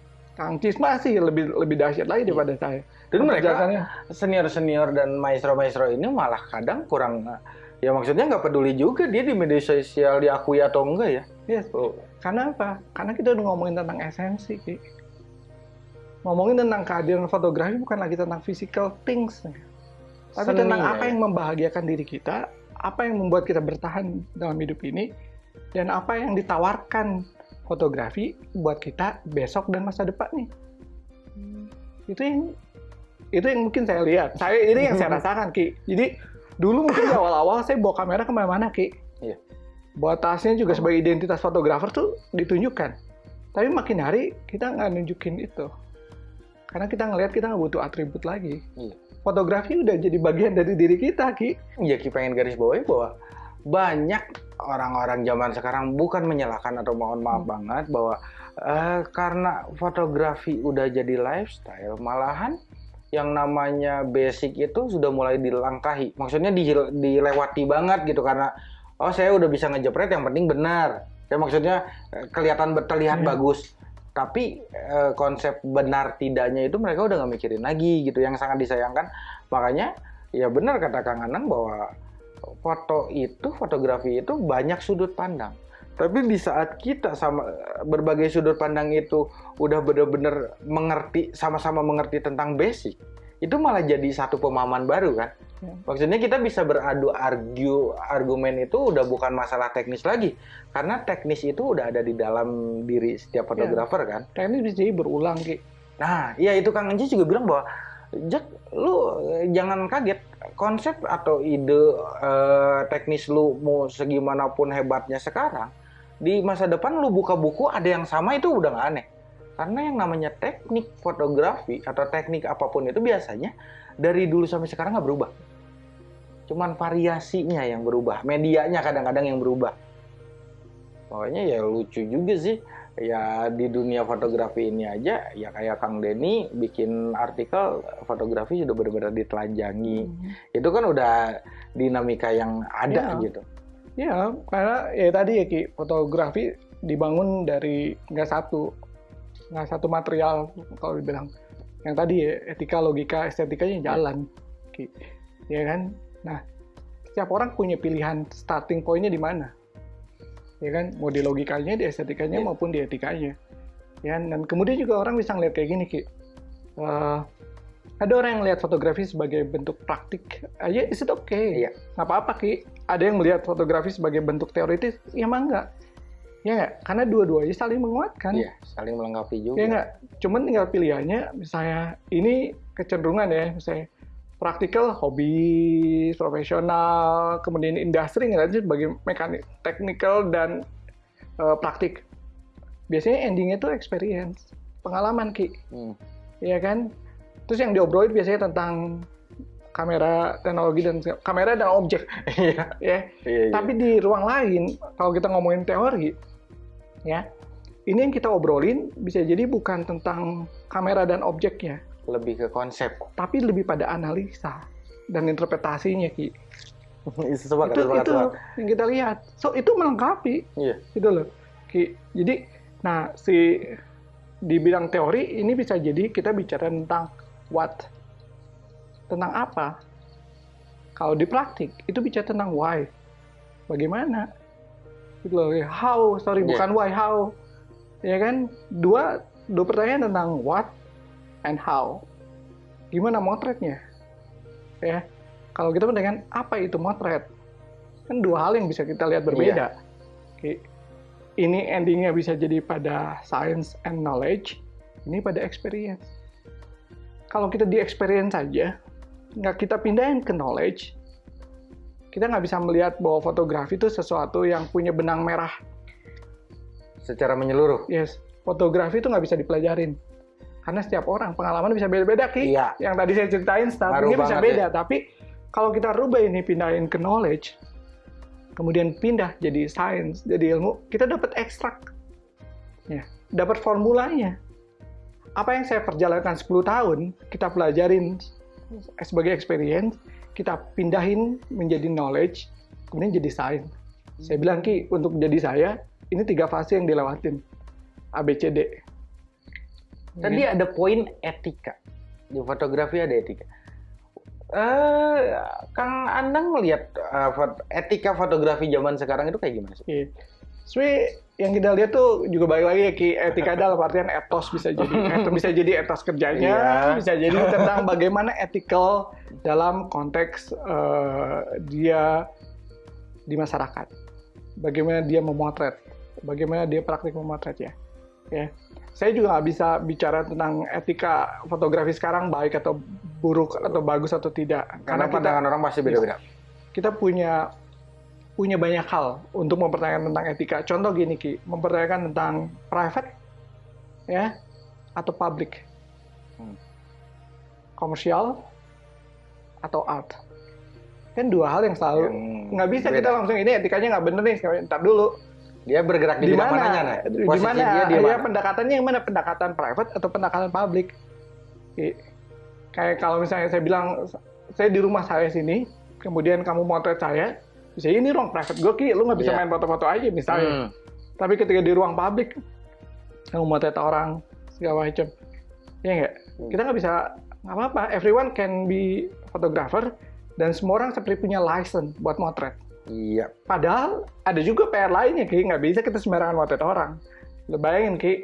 Kang Cis masih lebih lebih dahsyat lagi daripada saya. Dan mereka senior-senior dan maestro-maestro ini malah kadang kurang ya maksudnya nggak peduli juga dia di media sosial diakui atau enggak ya. Yes. Karena apa? Karena kita udah ngomongin tentang esensi, Ki. Ngomongin tentang kehadiran fotografi bukan lagi tentang physical things. Tapi Seni, tentang ya, apa ya. yang membahagiakan diri kita, apa yang membuat kita bertahan dalam hidup ini, dan apa yang ditawarkan fotografi buat kita besok dan masa depan nih. Itu yang itu yang mungkin saya lihat. Saya ini yang saya rasakan, Ki. Jadi dulu mungkin di awal-awal saya bawa kamera ke mana-mana, Ki. Iya. Bawa tasnya juga sebagai identitas fotografer tuh ditunjukkan. Tapi makin hari kita nggak nunjukin itu. Karena kita ngelihat kita nggak butuh atribut lagi. Iya. Fotografi udah jadi bagian dari diri kita, Ki. Ya Ki pengen garis bawahi bahwa banyak orang-orang zaman sekarang bukan menyalahkan atau mohon maaf Hmm. banget bahwa eh, karena fotografi udah jadi lifestyle malahan yang namanya basic itu sudah mulai dilangkahi. Maksudnya dihil- dilewati banget gitu karena oh saya udah bisa ngejepret yang penting benar. Ya maksudnya eh, kelihatan terlihat Iya. bagus. Tapi eh, konsep benar tidaknya itu mereka udah nggak mikirin lagi gitu yang sangat disayangkan. Makanya ya benar kata Kang Anang bahwa foto itu fotografi itu banyak sudut pandang. Tapi di saat kita sama berbagai sudut pandang itu udah benar-benar mengerti sama-sama mengerti tentang basic, itu malah jadi satu pemahaman baru kan. Ya. Maksudnya kita bisa beradu argu argumen itu udah bukan masalah teknis lagi, karena teknis itu udah ada di dalam diri setiap fotografer kan. Teknis bisa jadi berulang, Ki. Nah, iya itu Kang Enci juga bilang bahwa Jack, lu eh, jangan kaget. Konsep atau ide eh, teknis lu mau segimanapun hebatnya sekarang di masa depan lu buka buku ada yang sama itu udah nggak aneh. Karena yang namanya teknik fotografi atau teknik apa pun itu biasanya dari dulu sampai sekarang nggak berubah. Cuman variasinya yang berubah medianya kadang-kadang yang berubah. Pokoknya ya lucu juga sih ya di dunia fotografi ini aja ya kayak Kang Denny bikin artikel fotografi sudah benar-benar ditelanjangi itu kan udah dinamika yang ada Ya. gitu Ya, karena ya tadi ya Ki, fotografi dibangun dari nggak satu, nggak satu material kalau dibilang. Yang tadi ya, etika, logika, estetikanya jalan, Ki. Ya kan? Nah, setiap orang punya pilihan starting point-nya di mana. Ya kan? Mau di logikanya, di estetikanya, Iya. maupun di etikanya. Ya, dan kemudian juga orang bisa ngeliat kayak gini, Ki. Eh, ada orang yang lihat fotografi sebagai bentuk praktik aja, is it okay? Iya. Nggak apa-apa, Ki. Ada yang melihat fotografi sebagai bentuk teoritis, ya emang enggak. Ya nggak? Karena dua-duanya saling menguatkan. Iya, saling melengkapi juga. Ya nggak? Cuman tinggal pilihannya, misalnya ini kecenderungan ya, misalnya praktikal, hobi, profesional, kemudian industri ngeliatnya sebagai mekanik, technical, dan eh, praktik. Biasanya endingnya tuh experience, pengalaman, Ki. Hmm. Iya kan? Terus yang diobrolin biasanya tentang kamera, teknologi, dan kamera dan objek. Iya, ya. iya, iya. Tapi di ruang lain, kalau kita ngomongin teori, ya, ini yang kita obrolin bisa jadi bukan tentang kamera dan objeknya, lebih ke konsep. tapi lebih pada analisa dan interpretasinya, Ki. itu itu yang kita lihat. So itu melengkapi, Iya. gitu loh, Ki. Jadi, nah si di bidang teori ini bisa jadi kita bicara tentang what, tentang apa. Kalau di praktik itu bicara tentang why, bagaimana, gitu loh. How, sorry Iya. bukan why, how, ya kan? Dua dua pertanyaan tentang what and how. Gimana motretnya, ya? Kalau kita dengan apa itu motret, kan dua hal yang bisa kita lihat berbeda. Oke. Ini endingnya bisa jadi pada science and knowledge, ini pada experience. Kalau kita di experience saja, nggak kita pindahin ke knowledge, kita nggak bisa melihat bahwa fotografi itu sesuatu yang punya benang merah. Secara menyeluruh. Yes, fotografi itu nggak bisa dipelajarin. Karena setiap orang pengalaman bisa beda-beda, Ki. Iya. Yang tadi saya ceritain, startingnya bisa beda. Tapi kalau kita rubah ini, pindahin ke knowledge, kemudian pindah jadi science, jadi ilmu, kita dapat ekstrak. Ya, dapat formulanya. Apa yang saya perjalankan 10 tahun, kita pelajarin sebagai experience, kita pindahin menjadi knowledge, kemudian jadi science. Saya bilang Ki, untuk jadi saya, ini tiga fase yang dilewatin. A, B, C, D. Tadi ada poin etika. Di fotografi ada etika. Eh, Kang Andang melihat uh, fot- etika fotografi zaman sekarang itu kayak gimana sih? Iya. Sebenarnya yang kita lihat tuh juga balik lagi ya Ki, etika dalam artian etos bisa jadi etos bisa jadi etos kerjanya, Iya. bisa jadi tentang bagaimana ethical dalam konteks eh, dia di masyarakat. Bagaimana dia memotret, bagaimana dia praktik memotret ya. Ya. Saya juga nggak bisa bicara tentang etika fotografi sekarang baik atau buruk atau bagus atau tidak. Karena kita pandangan orang pasti beda-beda. kita punya punya banyak hal untuk mempertanyakan tentang etika. Contoh gini Ki, mempertanyakan tentang private ya atau public. Hmm. Komersial atau art. Kan dua hal yang selalu nggak bisa beda. kita langsung ini etikanya nggak bener nih, ntar dulu. Dia bergerak di, Di bidang mana? mananya, nah? Di mana? dia di Ya, mana? pendekatannya yang mana? Pendekatan private atau pendekatan public? Ki, Kayak kalau misalnya saya bilang saya di rumah saya sini, kemudian kamu motret saya, bisa ini ruang private gue ki, lu nggak bisa Iya. main foto-foto aja misalnya. Hmm. Tapi ketika di ruang publik, kamu motret orang segala macam, ya nggak? Kita nggak bisa nggak apa-apa. Everyone can be photographer dan semua orang seperti punya license buat motret. Iya. Padahal ada juga PR lainnya, Ki. Nggak bisa kita sembarangan motret orang. Lo bayangin, Ki.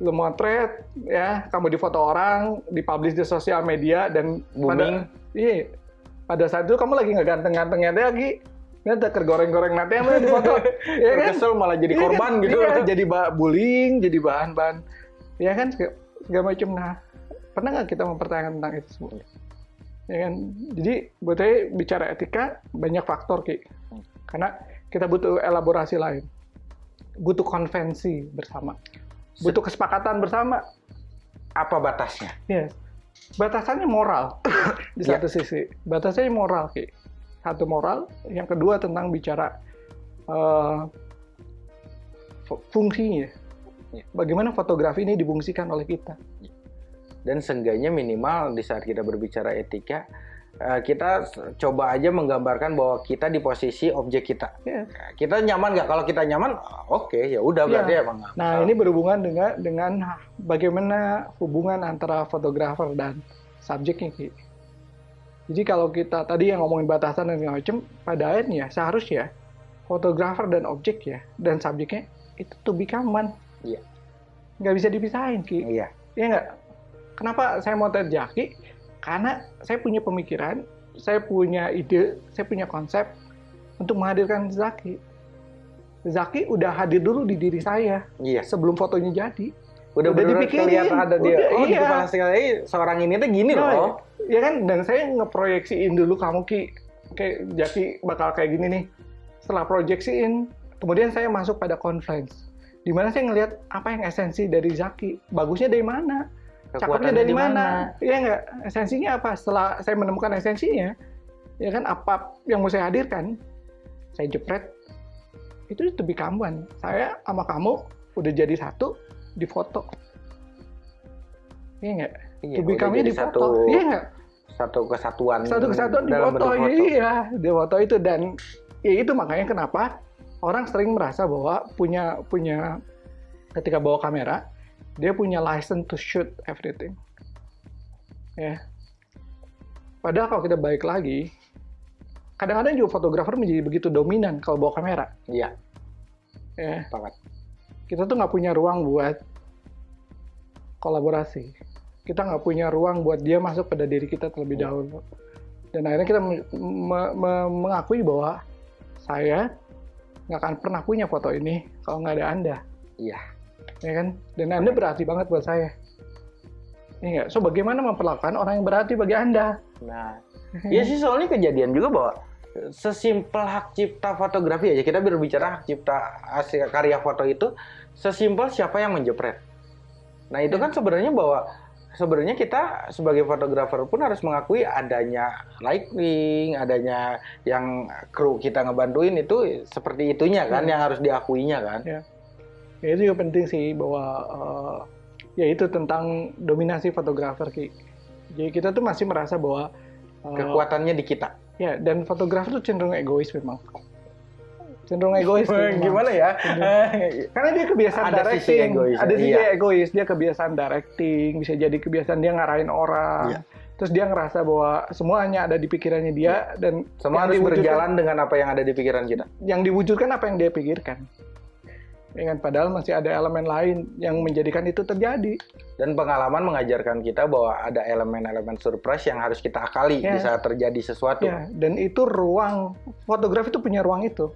Lo motret, ya, kamu di foto orang, dipublish di sosial media, dan Booming. pada, iya, pada saat itu kamu lagi nggak ganteng-gantengnya Ki. Nanti kergoreng-goreng nanti yang di foto. ya kan? Kesel malah jadi Iya korban kan? gitu. Iya, jadi bullying, jadi bahan-bahan. Ya kan, segala, segala macam. Nah, pernah nggak kita mempertanyakan tentang itu semua? Ya kan? Jadi, buat saya bicara etika, banyak faktor, Ki. Karena kita butuh elaborasi lain. Butuh konvensi bersama. Butuh kesepakatan bersama. Apa batasnya? Yes. Batasannya moral di Iya. satu sisi. Batasannya moral, Ki. Satu moral, yang kedua tentang bicara fu- fungsinya. Iya. Bagaimana fotografi ini difungsikan oleh kita. Dan seenggaknya minimal di saat kita berbicara etika, eh, kita coba aja menggambarkan bahwa kita di posisi objek kita. Yes. Kita nyaman nggak? Kalau kita nyaman, oke ya udah berarti Iya. emang Nah, masalah. ini berhubungan dengan dengan bagaimana hubungan antara fotografer dan subjeknya. Jadi kalau kita tadi yang ngomongin batasan dan segala macam, pada akhirnya seharusnya fotografer dan objek ya dan subjeknya itu to become one. Iya. Nggak bisa dipisahin, Ki. Iya. Iya nggak? Kenapa saya mau Jaki? Karena saya punya pemikiran, saya punya ide, saya punya konsep untuk menghadirkan Zaki. Zaki udah hadir dulu di diri saya Iya. sebelum fotonya jadi. Udah, Udah dipikirin. kelihatan ada dia. Udah, oh di iya. kepala sekali seorang ini tuh gini Nah, loh. Ya kan, dan saya ngeproyeksiin dulu kamu Ki, kayak Jaki bakal kayak gini nih. Setelah proyeksiin, kemudian saya masuk pada conference. Di mana saya ngelihat apa yang esensi dari Zaki. Bagusnya dari mana? Cakepnya dari mana? Iya nggak? Esensinya apa? Setelah saya menemukan esensinya, ya kan apa yang mau saya hadirkan, saya jepret. Itu become one. Saya sama kamu udah jadi satu di foto. Iya nggak? Iya, become-nya jadi di foto. Iya nggak? satu kesatuan. Satu kesatuan di foto. foto. Iya, di foto itu dan ya itu makanya kenapa orang sering merasa bahwa punya punya ketika bawa kamera dia punya license to shoot everything. Ya. Padahal kalau kita balik lagi, kadang-kadang juga fotografer menjadi begitu dominan kalau bawa kamera. Iya, Ya. sepakat. Kita tuh nggak punya ruang buat kolaborasi. Kita nggak punya ruang buat dia masuk pada diri kita terlebih Iya. dahulu. Dan akhirnya kita me- me- me- mengakui bahwa saya nggak akan pernah punya foto ini kalau nggak ada Anda. Iya. Ya kan? Dan Anda berarti banget buat saya. Iya nggak? So, bagaimana memperlakukan orang yang berarti bagi Anda? Nah, ya sih soalnya kejadian juga bahwa sesimpel hak cipta fotografi aja kita berbicara hak cipta hasil karya foto itu sesimpel siapa yang menjepret. Nah itu kan sebenarnya bahwa sebenarnya kita sebagai fotografer pun harus mengakui adanya lighting, adanya yang kru kita ngebantuin itu seperti itunya kan Hmm. yang harus diakuinya kan. Ya. Ya itu juga penting sih bahwa uh, ya itu tentang dominasi fotografer ki. Jadi kita tuh masih merasa bahwa uh, kekuatannya di kita. Ya dan fotografer tuh cenderung egois memang. Cenderung egois. Gimana ya? Karena dia kebiasaan ada directing. Sisi egois, ada sisi iya. egois. Dia kebiasaan directing. Bisa jadi kebiasaan dia ngarahin orang. Iya. Terus dia ngerasa bahwa semuanya ada di pikirannya dia dan semua harus berjalan dengan apa yang ada di pikiran kita. Yang diwujudkan apa yang dia pikirkan kan padahal masih ada elemen lain yang menjadikan itu terjadi. Dan pengalaman mengajarkan kita bahwa ada elemen-elemen surprise yang harus kita akali ya. di saat terjadi sesuatu. Ya, dan itu ruang. Fotografi itu punya ruang itu.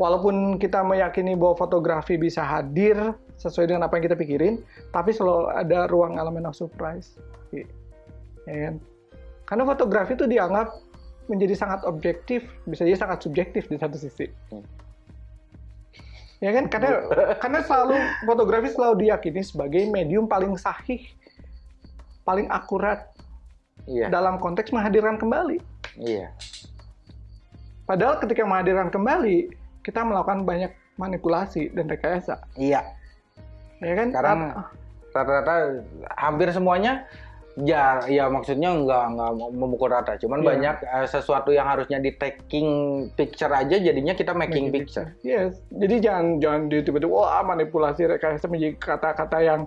Walaupun kita meyakini bahwa fotografi bisa hadir sesuai dengan apa yang kita pikirin tapi selalu ada ruang elemen of surprise. Ya kan? Karena fotografi itu dianggap menjadi sangat objektif bisa jadi sangat subjektif di satu sisi. Hmm ya kan? Karena karena selalu fotografi selalu diyakini sebagai medium paling sahih paling akurat iya. dalam konteks menghadirkan kembali. Iya. Padahal ketika menghadirkan kembali kita melakukan banyak manipulasi dan rekayasa. Iya. Ya kan? Sekarang rata-rata hampir semuanya ya ya maksudnya nggak nggak memukul rata. Cuman yeah. banyak uh, sesuatu yang harusnya di taking picture aja jadinya kita making, making picture. picture. Yes. Jadi jangan jangan di tiba-tiba wah manipulasi rekayasa menjadi kata-kata yang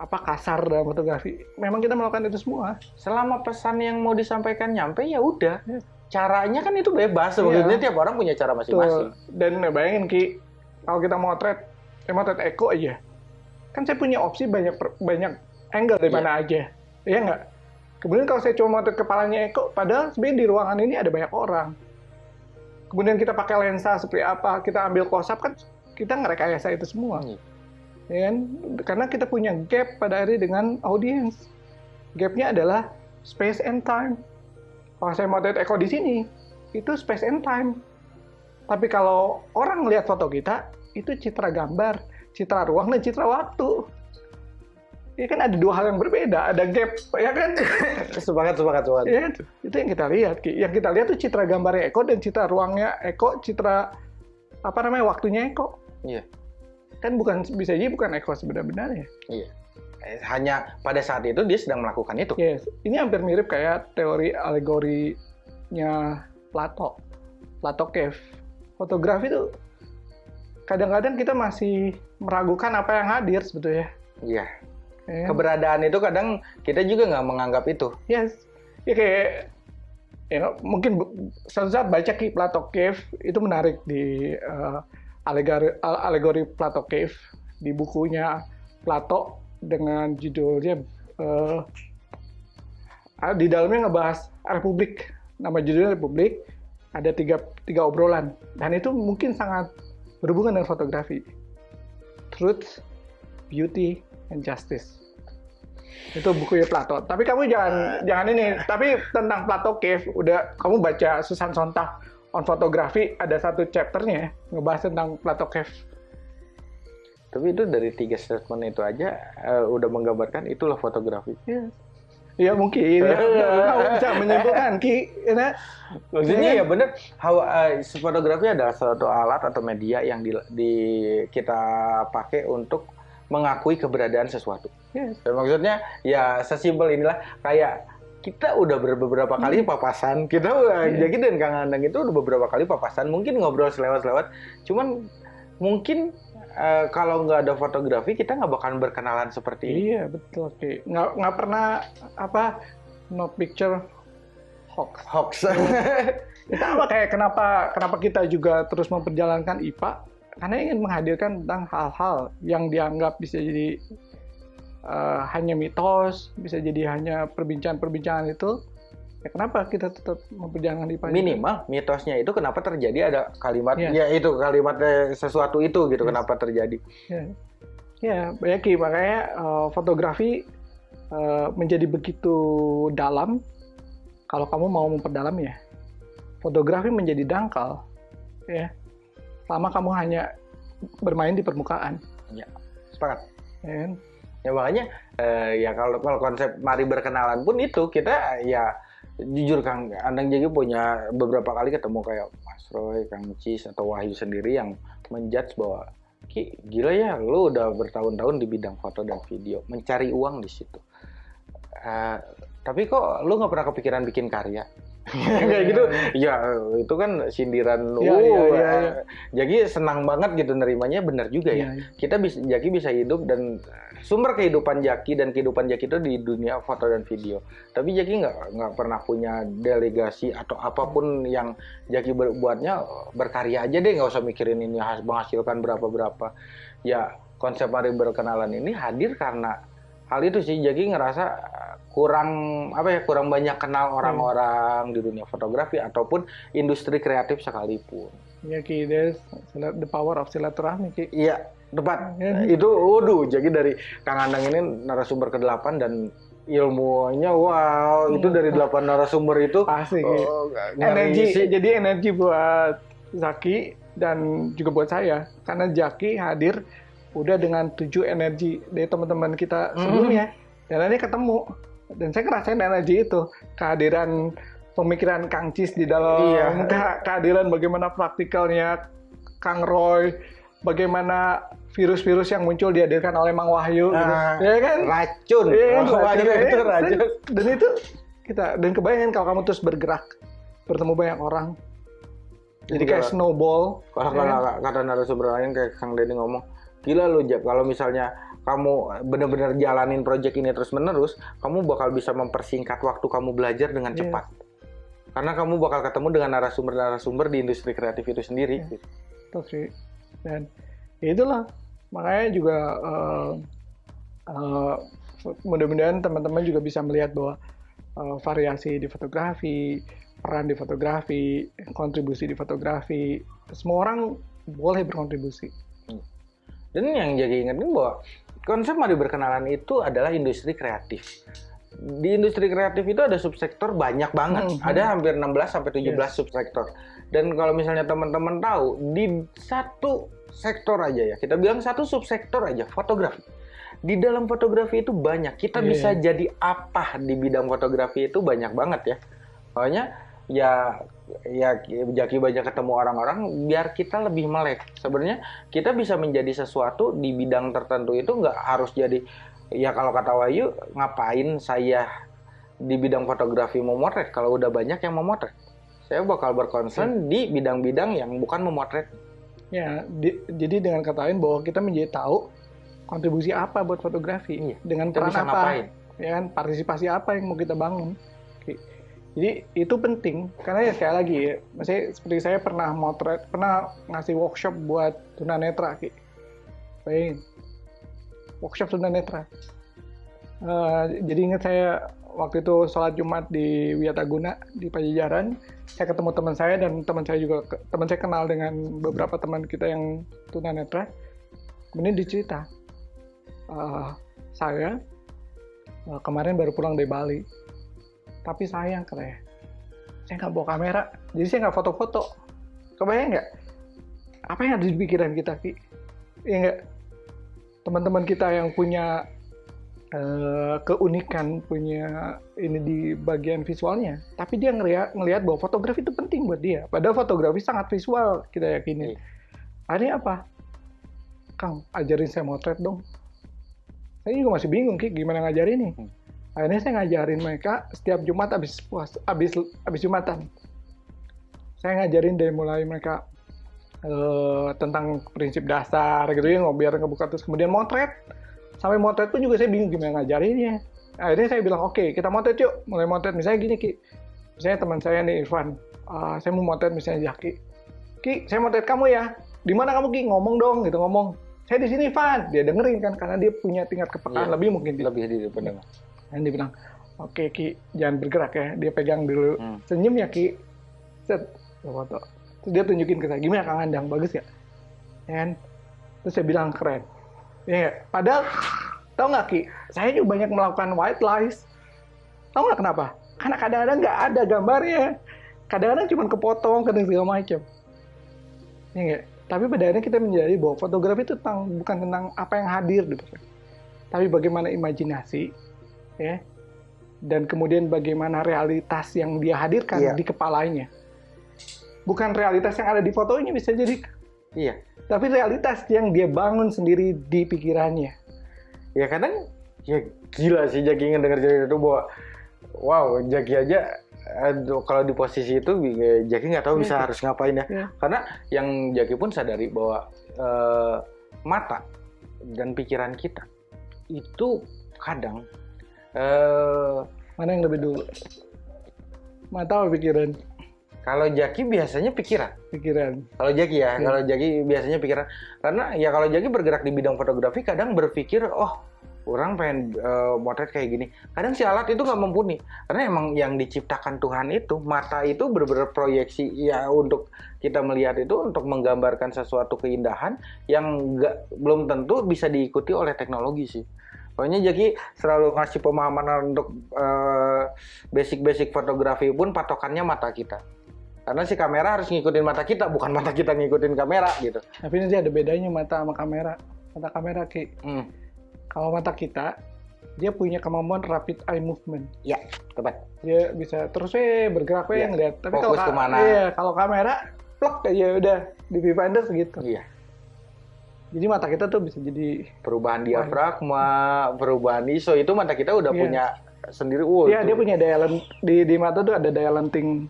apa kasar dalam fotografi memang kita melakukan itu semua. Selama pesan yang mau disampaikan nyampe ya udah. Yeah. caranya kan itu bebas. Sebetulnya yeah. tiap orang punya cara masing-masing. Dan bayangin ki kalau kita motret eh, motret Eko aja. Kan saya punya opsi banyak banyak angle dari yeah. mana aja. Iya nggak? Kemudian kalau saya cuma motret kepalanya Eko, padahal sebenarnya di ruangan ini ada banyak orang. Kemudian kita pakai lensa seperti apa, kita ambil close up kan kita ngerekayasa itu semua. Hmm. Ya kan? Karena kita punya gap pada hari dengan audiens. Gapnya adalah space and time. Kalau saya motret Eko di sini, itu space and time. Tapi kalau orang lihat foto kita, itu citra gambar, citra ruang, dan citra waktu ya kan ada dua hal yang berbeda, ada gap, ya kan? sepakat, sepakat, sepakat. Ya, itu, itu yang kita lihat. Yang kita lihat tuh citra gambarnya Eko dan citra ruangnya Eko, citra apa namanya waktunya Eko. Iya. Kan bukan bisa jadi bukan Eko sebenarnya. Iya. Eh, hanya pada saat itu dia sedang melakukan itu. Yes. Ini hampir mirip kayak teori alegorinya Plato. Plato Cave. Fotografi itu kadang-kadang kita masih meragukan apa yang hadir sebetulnya. Iya yeah. keberadaan itu kadang kita juga nggak menganggap itu. Yes. Ya kayak ya mungkin suatu saat baca ki Plato Cave itu menarik di uh, alegori alegori Plato Cave di bukunya Plato dengan judulnya uh, di dalamnya ngebahas Republik. Nama judulnya Republik ada tiga tiga obrolan. Dan itu mungkin sangat berhubungan dengan fotografi. Truth beauty and justice itu buku ya Plato. Tapi kamu jangan uh. jangan ini. Tapi tentang Plato Cave udah kamu baca Susan Sontag on fotografi ada satu chapternya ngebahas tentang Plato Cave. Tapi itu dari tiga statement itu aja uh, udah menggambarkan itulah fotografi. Ya, ya mungkin ya, kamu bisa menyimpulkan ki. Ya, Maksudnya ya benar, uh, fotografi adalah suatu alat atau media yang di, di kita pakai untuk mengakui keberadaan sesuatu. Yes. maksudnya ya sesimpel inilah kayak kita udah beberapa kali hmm. papasan, kita yeah. jadi dan Kang Andang itu udah beberapa kali papasan, mungkin ngobrol selewat-selewat, cuman mungkin uh, kalau nggak ada fotografi kita nggak bakalan berkenalan seperti ini. Iya betul, Ki. Nggak nggak pernah apa no picture hoax. Hoax. itu apa kayak kenapa kenapa kita juga terus memperjalankan IPA karena ingin menghadirkan tentang hal-hal yang dianggap bisa jadi uh, hanya mitos, bisa jadi hanya perbincangan-perbincangan itu. Ya kenapa kita tetap memperjalankan di Minimal mitosnya itu kenapa terjadi ada kalimat ya, ya itu kalimat sesuatu itu gitu yes. kenapa terjadi. Ya, ya banyak makanya uh, fotografi uh, menjadi begitu dalam kalau kamu mau memperdalam ya. Fotografi menjadi dangkal ya selama kamu hanya bermain di permukaan. Ya, sepakat. Kan? ya makanya eh, ya kalau kalau konsep mari berkenalan pun itu kita ya jujur Kang Andang jadi punya beberapa kali ketemu kayak Mas Roy, Kang Cis atau Wahyu sendiri yang menjudge bahwa Ki, gila ya, lu udah bertahun-tahun di bidang foto dan video, mencari uang di situ. Uh, tapi kok lu nggak pernah kepikiran bikin karya? Kayak gitu. ya itu kan sindiran ya, uh, ya, ya, ya. jadi senang banget gitu nerimanya benar juga ya, ya, kita bisa Jaki bisa hidup dan sumber kehidupan Jaki dan kehidupan Jaki itu di dunia foto dan video. Tapi Jaki nggak nggak pernah punya delegasi atau apa pun yang Jaki berbuatnya berkarya aja deh. Nggak usah mikirin ini menghasilkan berapa berapa ya konsep hari berkenalan ini hadir karena hal itu sih Jaki ngerasa kurang apa ya kurang banyak kenal orang-orang hmm. di dunia fotografi ataupun industri kreatif sekalipun. Ya Ki, the power of silaturahmi Ki. Iya, tepat. Ya. Itu waduh, jadi dari Kang Andang ini narasumber ke-8 dan ilmunya wow, hmm. itu dari delapan narasumber itu pasti oh, energi sih. jadi energi buat Zaki dan juga buat saya karena Zaki hadir udah dengan tujuh energi dari teman-teman kita hmm. sebelumnya hmm. dan ini ketemu dan saya ngerasain energi itu kehadiran pemikiran Kang Cis di dalam iya. kehadiran bagaimana praktikalnya Kang Roy bagaimana virus-virus yang muncul dihadirkan oleh Mang Wahyu gitu. nah, gitu. ya kan racun ya kan? racun, Wahyu ya, itu racun dan, dan itu kita dan kebayangin kalau kamu terus bergerak bertemu banyak orang jadi kayak snowball kalau ya. Kan? kata narasumber lain kayak Kang Denny ngomong gila lu Jab kalau misalnya kamu benar-benar jalanin project ini terus-menerus, kamu bakal bisa mempersingkat waktu kamu belajar dengan yeah. cepat. Karena kamu bakal ketemu dengan narasumber-narasumber di industri kreatif itu sendiri. Yeah. Gitu. sih. Dan ya itulah makanya juga uh, uh, mudah-mudahan teman-teman juga bisa melihat bahwa uh, variasi di fotografi, peran di fotografi, kontribusi di fotografi, semua orang boleh berkontribusi. Dan yang jadi ingetin bahwa konsep mari berkenalan itu adalah industri kreatif. Di industri kreatif itu ada subsektor banyak banget. Hmm, hmm. Ada hampir 16 sampai 17 yes. subsektor. Dan kalau misalnya teman-teman tahu di satu sektor aja ya, kita bilang satu subsektor aja fotografi. Di dalam fotografi itu banyak. Kita yeah. bisa jadi apa di bidang fotografi itu banyak banget ya. Pokoknya ya ya Jaki banyak ketemu orang-orang biar kita lebih melek. Sebenarnya kita bisa menjadi sesuatu di bidang tertentu itu nggak harus jadi ya kalau kata Wahyu ngapain saya di bidang fotografi memotret kalau udah banyak yang memotret. Saya bakal berkonsen hmm. di bidang-bidang yang bukan memotret. Ya, di, jadi dengan kata lain bahwa kita menjadi tahu kontribusi apa buat fotografi iya, dengan peran apa, ngapain. ya kan partisipasi apa yang mau kita bangun. Jadi itu penting karena ya sekali lagi ya, seperti saya pernah motret, pernah ngasih workshop buat tunanetra. Bayangin, workshop tunanetra. Uh, jadi ingat saya waktu itu sholat Jumat di Wiataguna di Pajajaran, saya ketemu teman saya dan teman saya juga teman saya kenal dengan beberapa teman kita yang tunanetra. Kemudian dicerita, uh, saya uh, kemarin baru pulang dari Bali tapi sayang katanya saya nggak bawa kamera jadi saya nggak foto-foto. Kebayang nggak? Apa yang ada di pikiran kita ki? Ya nggak? Teman-teman kita yang punya uh, keunikan punya ini di bagian visualnya tapi dia ngeliat ngelihat bahwa fotografi itu penting buat dia. Padahal fotografi sangat visual kita yakini. Ini apa? Kang ajarin saya motret dong. Saya juga masih bingung ki gimana ngajarin nih hmm akhirnya saya ngajarin mereka setiap Jumat habis puas habis habis Jumatan. Saya ngajarin dari mulai mereka uh, tentang prinsip dasar gitu ya biar ngebuka terus. Kemudian motret. Sampai motret pun juga saya bingung gimana ngajarinnya akhirnya saya bilang oke okay, kita motret yuk. Mulai motret. Misalnya gini ki. Misalnya teman saya nih Irfan. Uh, saya mau motret misalnya Jaki ki saya motret kamu ya. Di mana kamu ki? Ngomong dong gitu ngomong. Saya di sini Van dia dengerin kan karena dia punya tingkat kepekaan yeah, lebih mungkin. Lebih di pendengar dan dia bilang oke okay, Ki jangan bergerak ya dia pegang dulu. Hmm. senyum ya Ki. Set foto. Terus dia tunjukin ke saya gimana Kang Andang? Bagus ya kan? Terus saya bilang keren. Ya padahal tau nggak Ki? Saya juga banyak melakukan white lies. Tau nggak kenapa? Karena kadang-kadang nggak ada gambarnya. Kadang-kadang cuma kepotong kadang segala macam. Ya tapi pada akhirnya kita menjadi bahwa fotografi itu tentang bukan tentang apa yang hadir gitu. Tapi bagaimana imajinasi ya dan kemudian bagaimana realitas yang dia hadirkan yeah. di kepalanya bukan realitas yang ada di fotonya bisa jadi iya tapi realitas yang dia bangun sendiri di pikirannya. Ya kadang ya gila sih Jaki ngedenger cerita itu bahwa wow Jaki aja aduh, kalau di posisi itu ya, Jaki nggak tahu bisa Iya. harus ngapain ya. Iya. Karena yang Jaki pun sadari bahwa eh, mata dan pikiran kita itu kadang eh Mana yang lebih dulu? Mata apa pikiran? kalau Jaki biasanya pikiran. Pikiran. Kalau Jaki ya, Iya. kalau Jaki biasanya pikiran. Karena ya kalau Jaki bergerak di bidang fotografi kadang berpikir, oh orang pengen eh, motret kayak gini. Kadang si alat itu nggak mumpuni. Karena emang yang diciptakan Tuhan itu, mata itu bener-bener proyeksi ya untuk kita melihat itu untuk menggambarkan sesuatu keindahan yang nggak belum tentu bisa diikuti oleh teknologi sih. Pokoknya Jaki selalu ngasih pemahaman untuk eh, basic-basic fotografi pun patokannya mata kita. Karena si kamera harus ngikutin mata kita, bukan mata kita ngikutin kamera gitu. Tapi nanti ada bedanya mata sama kamera. Mata kamera ki. Hmm, Kalau mata kita, dia punya kemampuan rapid eye movement. tepat. Dia bisa terus eh bergerak we Iya. ngeliat. Tapi Fokus kalau ka- ke mana. Iya, kalau kamera plok aja udah di viewfinder segitu. Iya. Jadi mata kita tuh bisa jadi Perubahan diafragma, perubahan ISO itu mata kita udah Iya. punya sendiri. Wow, Iya, itu- dia punya daya len- di di mata tuh ada daya lenting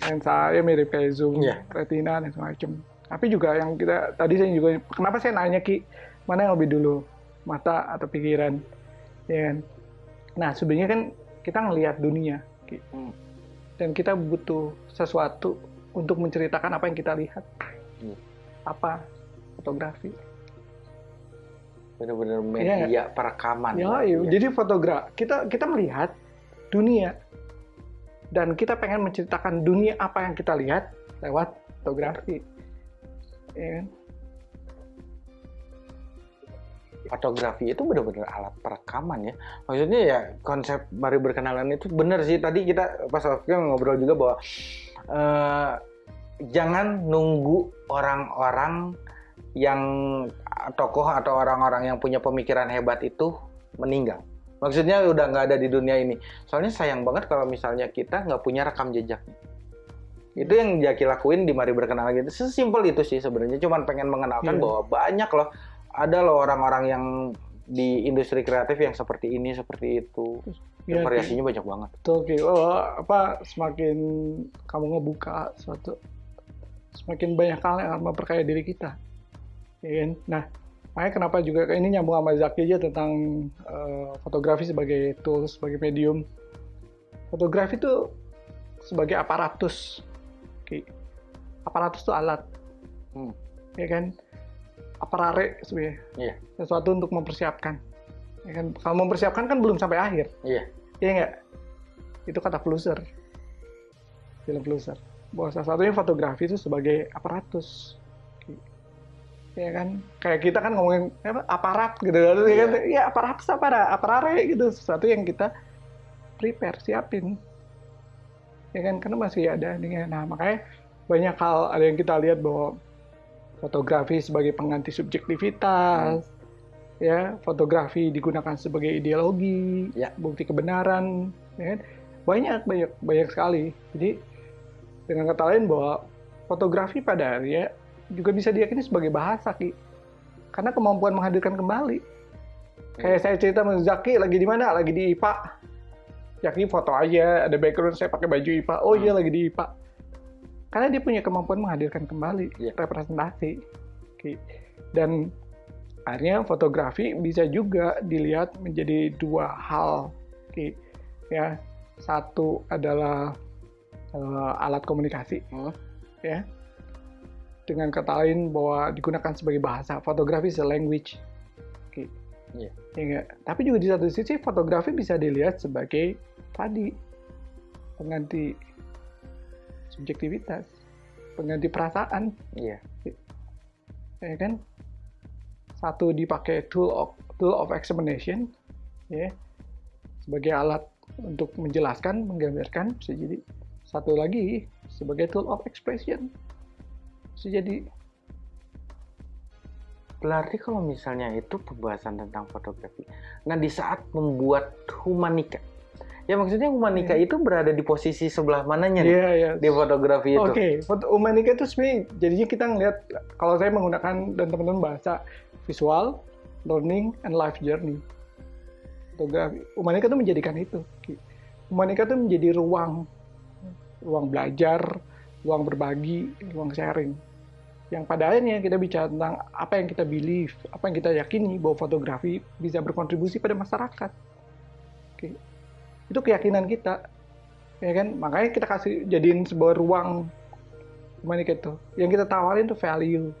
lensa ya mirip kayak zoom, Iya. retina dan semacam. Tapi juga yang kita tadi saya juga kenapa saya nanya Ki, mana yang lebih dulu, mata atau pikiran? Ya kan? Nah, sebenarnya kan kita ngelihat dunia, Ki. Hmm. Dan kita butuh sesuatu untuk menceritakan apa yang kita lihat. Hmm. Apa? Fotografi. Bener-bener Iya. media perekaman. Ya, lah. iya. Iya. jadi fotografi kita kita melihat dunia dan kita pengen menceritakan dunia apa yang kita lihat lewat fotografi. Ya kan? fotografi itu benar-benar alat perekaman ya. Maksudnya ya konsep mari berkenalan itu benar sih. Tadi kita pas Alfie ngobrol juga bahwa eh, jangan nunggu orang-orang yang tokoh atau orang-orang yang punya pemikiran hebat itu meninggal. Maksudnya udah nggak ada di dunia ini. Soalnya sayang banget kalau misalnya kita nggak punya rekam jejaknya. Itu yang Jaki lakuin di Mari Berkenalan gitu. Sesimpel itu sih sebenarnya. Cuman pengen mengenalkan Iya. bahwa banyak loh ada loh orang-orang yang di industri kreatif yang seperti ini, seperti itu. Ya, variasinya banyak banget. Betul, Ki. Oh, apa semakin kamu ngebuka suatu semakin banyak hal yang memperkaya diri kita. Ya kan? Nah, makanya kenapa juga ini nyambung sama Zaki aja tentang eh, fotografi sebagai tools, sebagai medium. Fotografi itu sebagai aparatus. Ki. Aparatus itu alat. Hmm. Ya kan? Aparare sebenarnya. Iya. Sesuatu untuk mempersiapkan. Ya kan? Kalau mempersiapkan kan belum sampai akhir. Iya. Iya nggak? Itu kata Flusser. Film Flusser. Bahwa salah satunya fotografi itu sebagai aparatus. Ya kan? Kayak kita kan ngomongin apa, aparat gitu kan. Ya, kan? ya aparatus apa ada? Aparare gitu. Sesuatu yang kita prepare, siapin. Ya kan? Karena masih ada nih. Nah, makanya banyak hal ada yang kita lihat bahwa fotografi sebagai pengganti subjektivitas. Ya, fotografi digunakan sebagai ideologi, Ya. bukti kebenaran, ya kan? banyak banyak banyak sekali. Jadi dengan kata lain bahwa fotografi pada akhirnya juga bisa diyakini sebagai bahasa ki, karena kemampuan menghadirkan kembali. Kayak saya cerita sama Zaki lagi di mana? Lagi di IPA. Zaki foto aja, ada background saya pakai baju IPA. Oh iya lagi di IPA. Karena dia punya kemampuan menghadirkan kembali Iya. representasi. Ki. Dan akhirnya fotografi bisa juga dilihat menjadi dua hal. Ki. Ya, satu adalah eh, alat komunikasi, Hmm. ya. Dengan kata lain bahwa digunakan sebagai bahasa. Fotografi is a language. Ki. Iya. Ya nggak? Tapi juga di satu sisi fotografi bisa dilihat sebagai tadi pengganti subjektivitas, pengganti perasaan Iya. ya kan satu dipakai tool of tool of explanation ya sebagai alat untuk menjelaskan menggambarkan bisa jadi satu lagi sebagai tool of expression jadi Berarti kalau misalnya itu pembahasan tentang fotografi. Nah, di saat membuat humanika Ya maksudnya Umanika Iya. itu berada di posisi sebelah mananya nih Iya, iya. di fotografi itu? Oke, foto Umanika itu sebenarnya jadinya kita ngelihat kalau saya menggunakan dan teman-teman bahasa visual, learning, and life journey. Fotografi Umanika itu menjadikan itu. Umanika itu menjadi ruang ruang belajar, ruang berbagi, ruang sharing. Yang pada akhirnya kita bicara tentang apa yang kita believe, apa yang kita yakini bahwa fotografi bisa berkontribusi pada masyarakat. Oke. Itu keyakinan kita. Ya kan? Makanya kita kasih jadiin sebuah ruang gimana itu. Yang kita tawarin tuh value.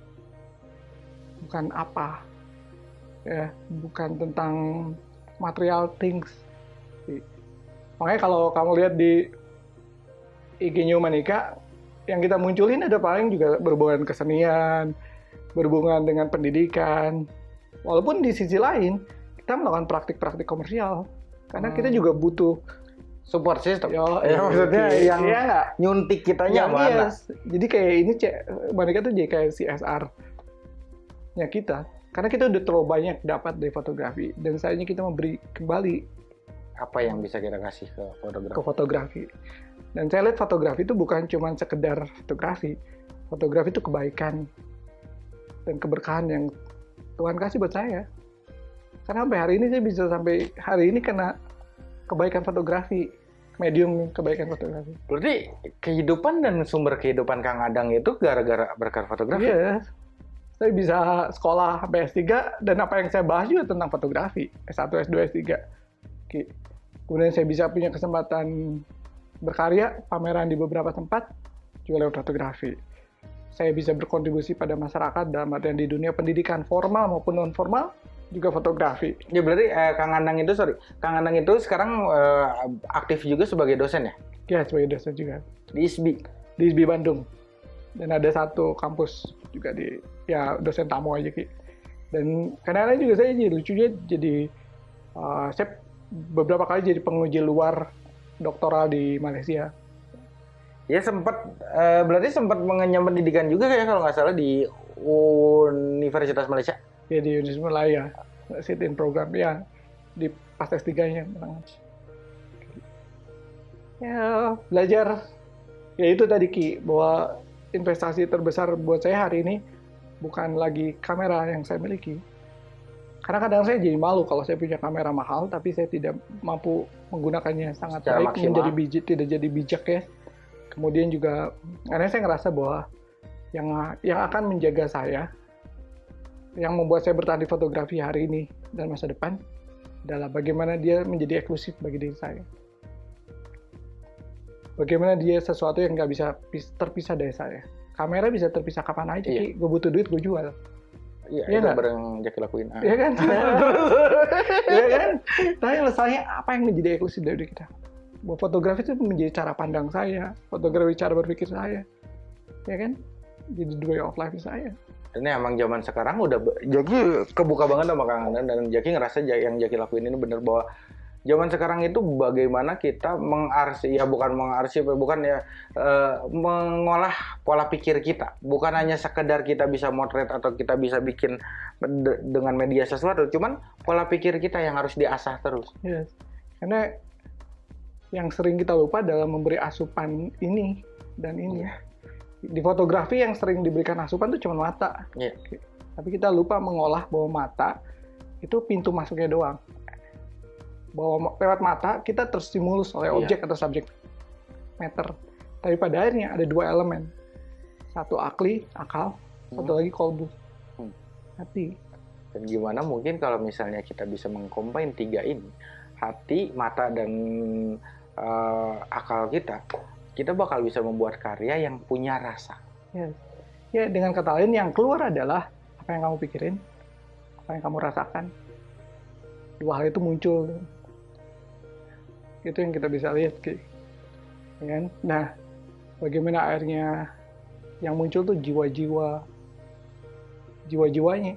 Bukan apa. Ya, bukan tentang material things. Makanya kalau kamu lihat di IG-nya Humanika, yang kita munculin ada paling juga berhubungan kesenian, berhubungan dengan pendidikan. Walaupun di sisi lain, kita melakukan praktik-praktik komersial. Karena kita Hmm. juga butuh Support system. Yo, ya, maksudnya iya, yang iya nggak? nyuntik kitanya Yang mana? iya. Jadi kayak ini cek mereka tuh jadi kayak CSR nya kita. Karena kita udah terlalu banyak dapat dari fotografi dan sayangnya kita memberi kembali Apa yang bisa kita kasih ke ke fotografi? Dan saya lihat fotografi itu bukan cuma sekedar fotografi. Fotografi itu kebaikan dan keberkahan yang Tuhan kasih buat saya. Karena sampai hari ini saya bisa sampai hari ini kena kebaikan fotografi, medium kebaikan fotografi. Berarti kehidupan dan sumber kehidupan Kang Adang itu gara-gara berkat fotografi? Iya. Saya bisa sekolah sampai S3 dan apa yang saya bahas juga tentang fotografi. S1, S2, S3. Oke. Kemudian saya bisa punya kesempatan berkarya, pameran di beberapa tempat, juga lewat fotografi. Saya bisa berkontribusi pada masyarakat dalam artian di dunia pendidikan formal maupun non formal, juga fotografi. Ya berarti eh, Kang Adang itu sorry, Kang Adang itu sekarang eh, aktif juga sebagai dosen ya Ya, sebagai dosen juga. di ISBI. Di ISBI Bandung. Dan ada satu kampus juga di, ya dosen tamu aja Ki. Dan kadang-kadang juga saya jadi lucunya jadi, uh, saya beberapa kali jadi penguji luar doktoral di Malaysia. Ya sempat eh, berarti sempat mengenyam pendidikan juga ya kalau nggak salah di Universitas Malaysia. Ya di Universitas Malaya, sit in program, ya di pas S3-nya. Ya, belajar. Ya itu tadi Ki, bahwa investasi terbesar buat saya hari ini bukan lagi kamera yang saya miliki. Karena kadang saya jadi malu kalau saya punya kamera mahal, tapi saya tidak mampu menggunakannya sangat Secara baik, maksimal. menjadi bijak, tidak jadi bijak ya. Kemudian juga, karena saya ngerasa bahwa yang yang akan menjaga saya, yang membuat saya bertahan di fotografi hari ini dan masa depan, adalah bagaimana dia menjadi eksklusif bagi diri saya. Bagaimana dia sesuatu yang nggak bisa pis- terpisah dari saya. Kamera bisa terpisah kapan aja, Iya. Gue butuh duit, gue jual. Iya, itu nggak? bareng Jaki lakuin. Ah. Iya kan? Iya kan? Tapi masalahnya apa yang menjadi eksklusif dari kita? Bahwa fotografi itu menjadi cara pandang saya, fotografi cara berpikir saya. Ya kan? Jadi the way of life saya. Dan emang zaman sekarang udah Jaki kebuka banget sama Kang Adang dan Jaki ngerasa yang Jaki lakuin ini bener bahwa zaman sekarang itu bagaimana kita mengarsip ya bukan mengarsip ya, bukan ya eh, mengolah pola pikir kita bukan hanya sekedar kita bisa motret atau kita bisa bikin de- dengan media sesuatu cuman pola pikir kita yang harus diasah terus Yes. Karena yang sering kita lupa dalam memberi asupan ini dan ini. Iya. Di fotografi yang sering diberikan asupan itu cuma mata. Iya. Tapi kita lupa mengolah bahwa mata itu pintu masuknya doang. Bahwa lewat mata kita terstimulus oleh Iya. objek atau subjek matter. Tapi pada akhirnya ada dua elemen. Satu akli, akal, satu lagi kolbu. Hmm. Hati. dan gimana mungkin kalau misalnya kita bisa mengcombine tiga ini hati mata dan eh, akal kita kita bakal bisa membuat karya yang punya rasa Yes. Ya, dengan kata lain yang keluar adalah apa yang kamu pikirin, apa yang kamu rasakan. Dua hal itu muncul. Itu yang kita bisa lihat, Ki. Ya kan? Nah, bagaimana akhirnya yang muncul tuh jiwa-jiwa jiwa-jiwanya.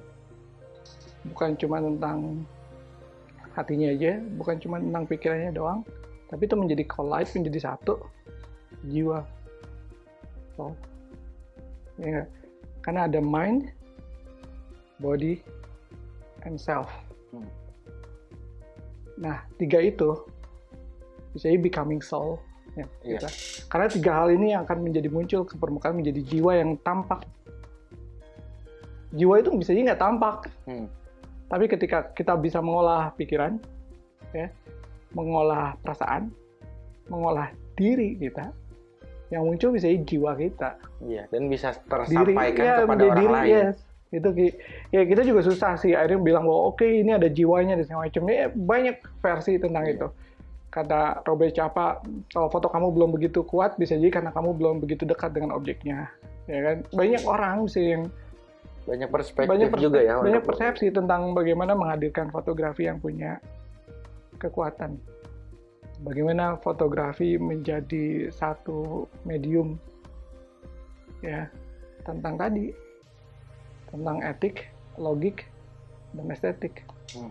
Bukan cuma tentang hatinya aja, bukan cuma tentang pikirannya doang, tapi itu menjadi collide, menjadi satu jiwa. So, ya karena ada mind, body, and self. Hmm. Nah, tiga itu jadi becoming soul ya, Iya. kita. karena tiga hal ini yang akan menjadi muncul ke permukaan menjadi jiwa yang tampak jiwa itu bisa jadi nggak tampak Hmm. tapi ketika kita bisa mengolah pikiran ya mengolah perasaan mengolah diri kita yang muncul bisa jadi jiwa kita Iya, dan bisa diri tersampaikan ya, kepada orang diri lain. yes itu ya kita juga susah sih akhirnya bilang bahwa oke ini ada jiwanya dan segala macam ya, banyak versi tentang Iya. itu kata Robert Capa kalau foto kamu belum begitu kuat bisa jadi karena kamu belum begitu dekat dengan objeknya ya kan banyak orang sih yang Banyak perspektif banyak persep- juga ya. banyak persepsi tentang bagaimana menghadirkan fotografi yang punya kekuatan bagaimana fotografi menjadi satu medium ya tentang tadi tentang etik logik dan estetik Hmm.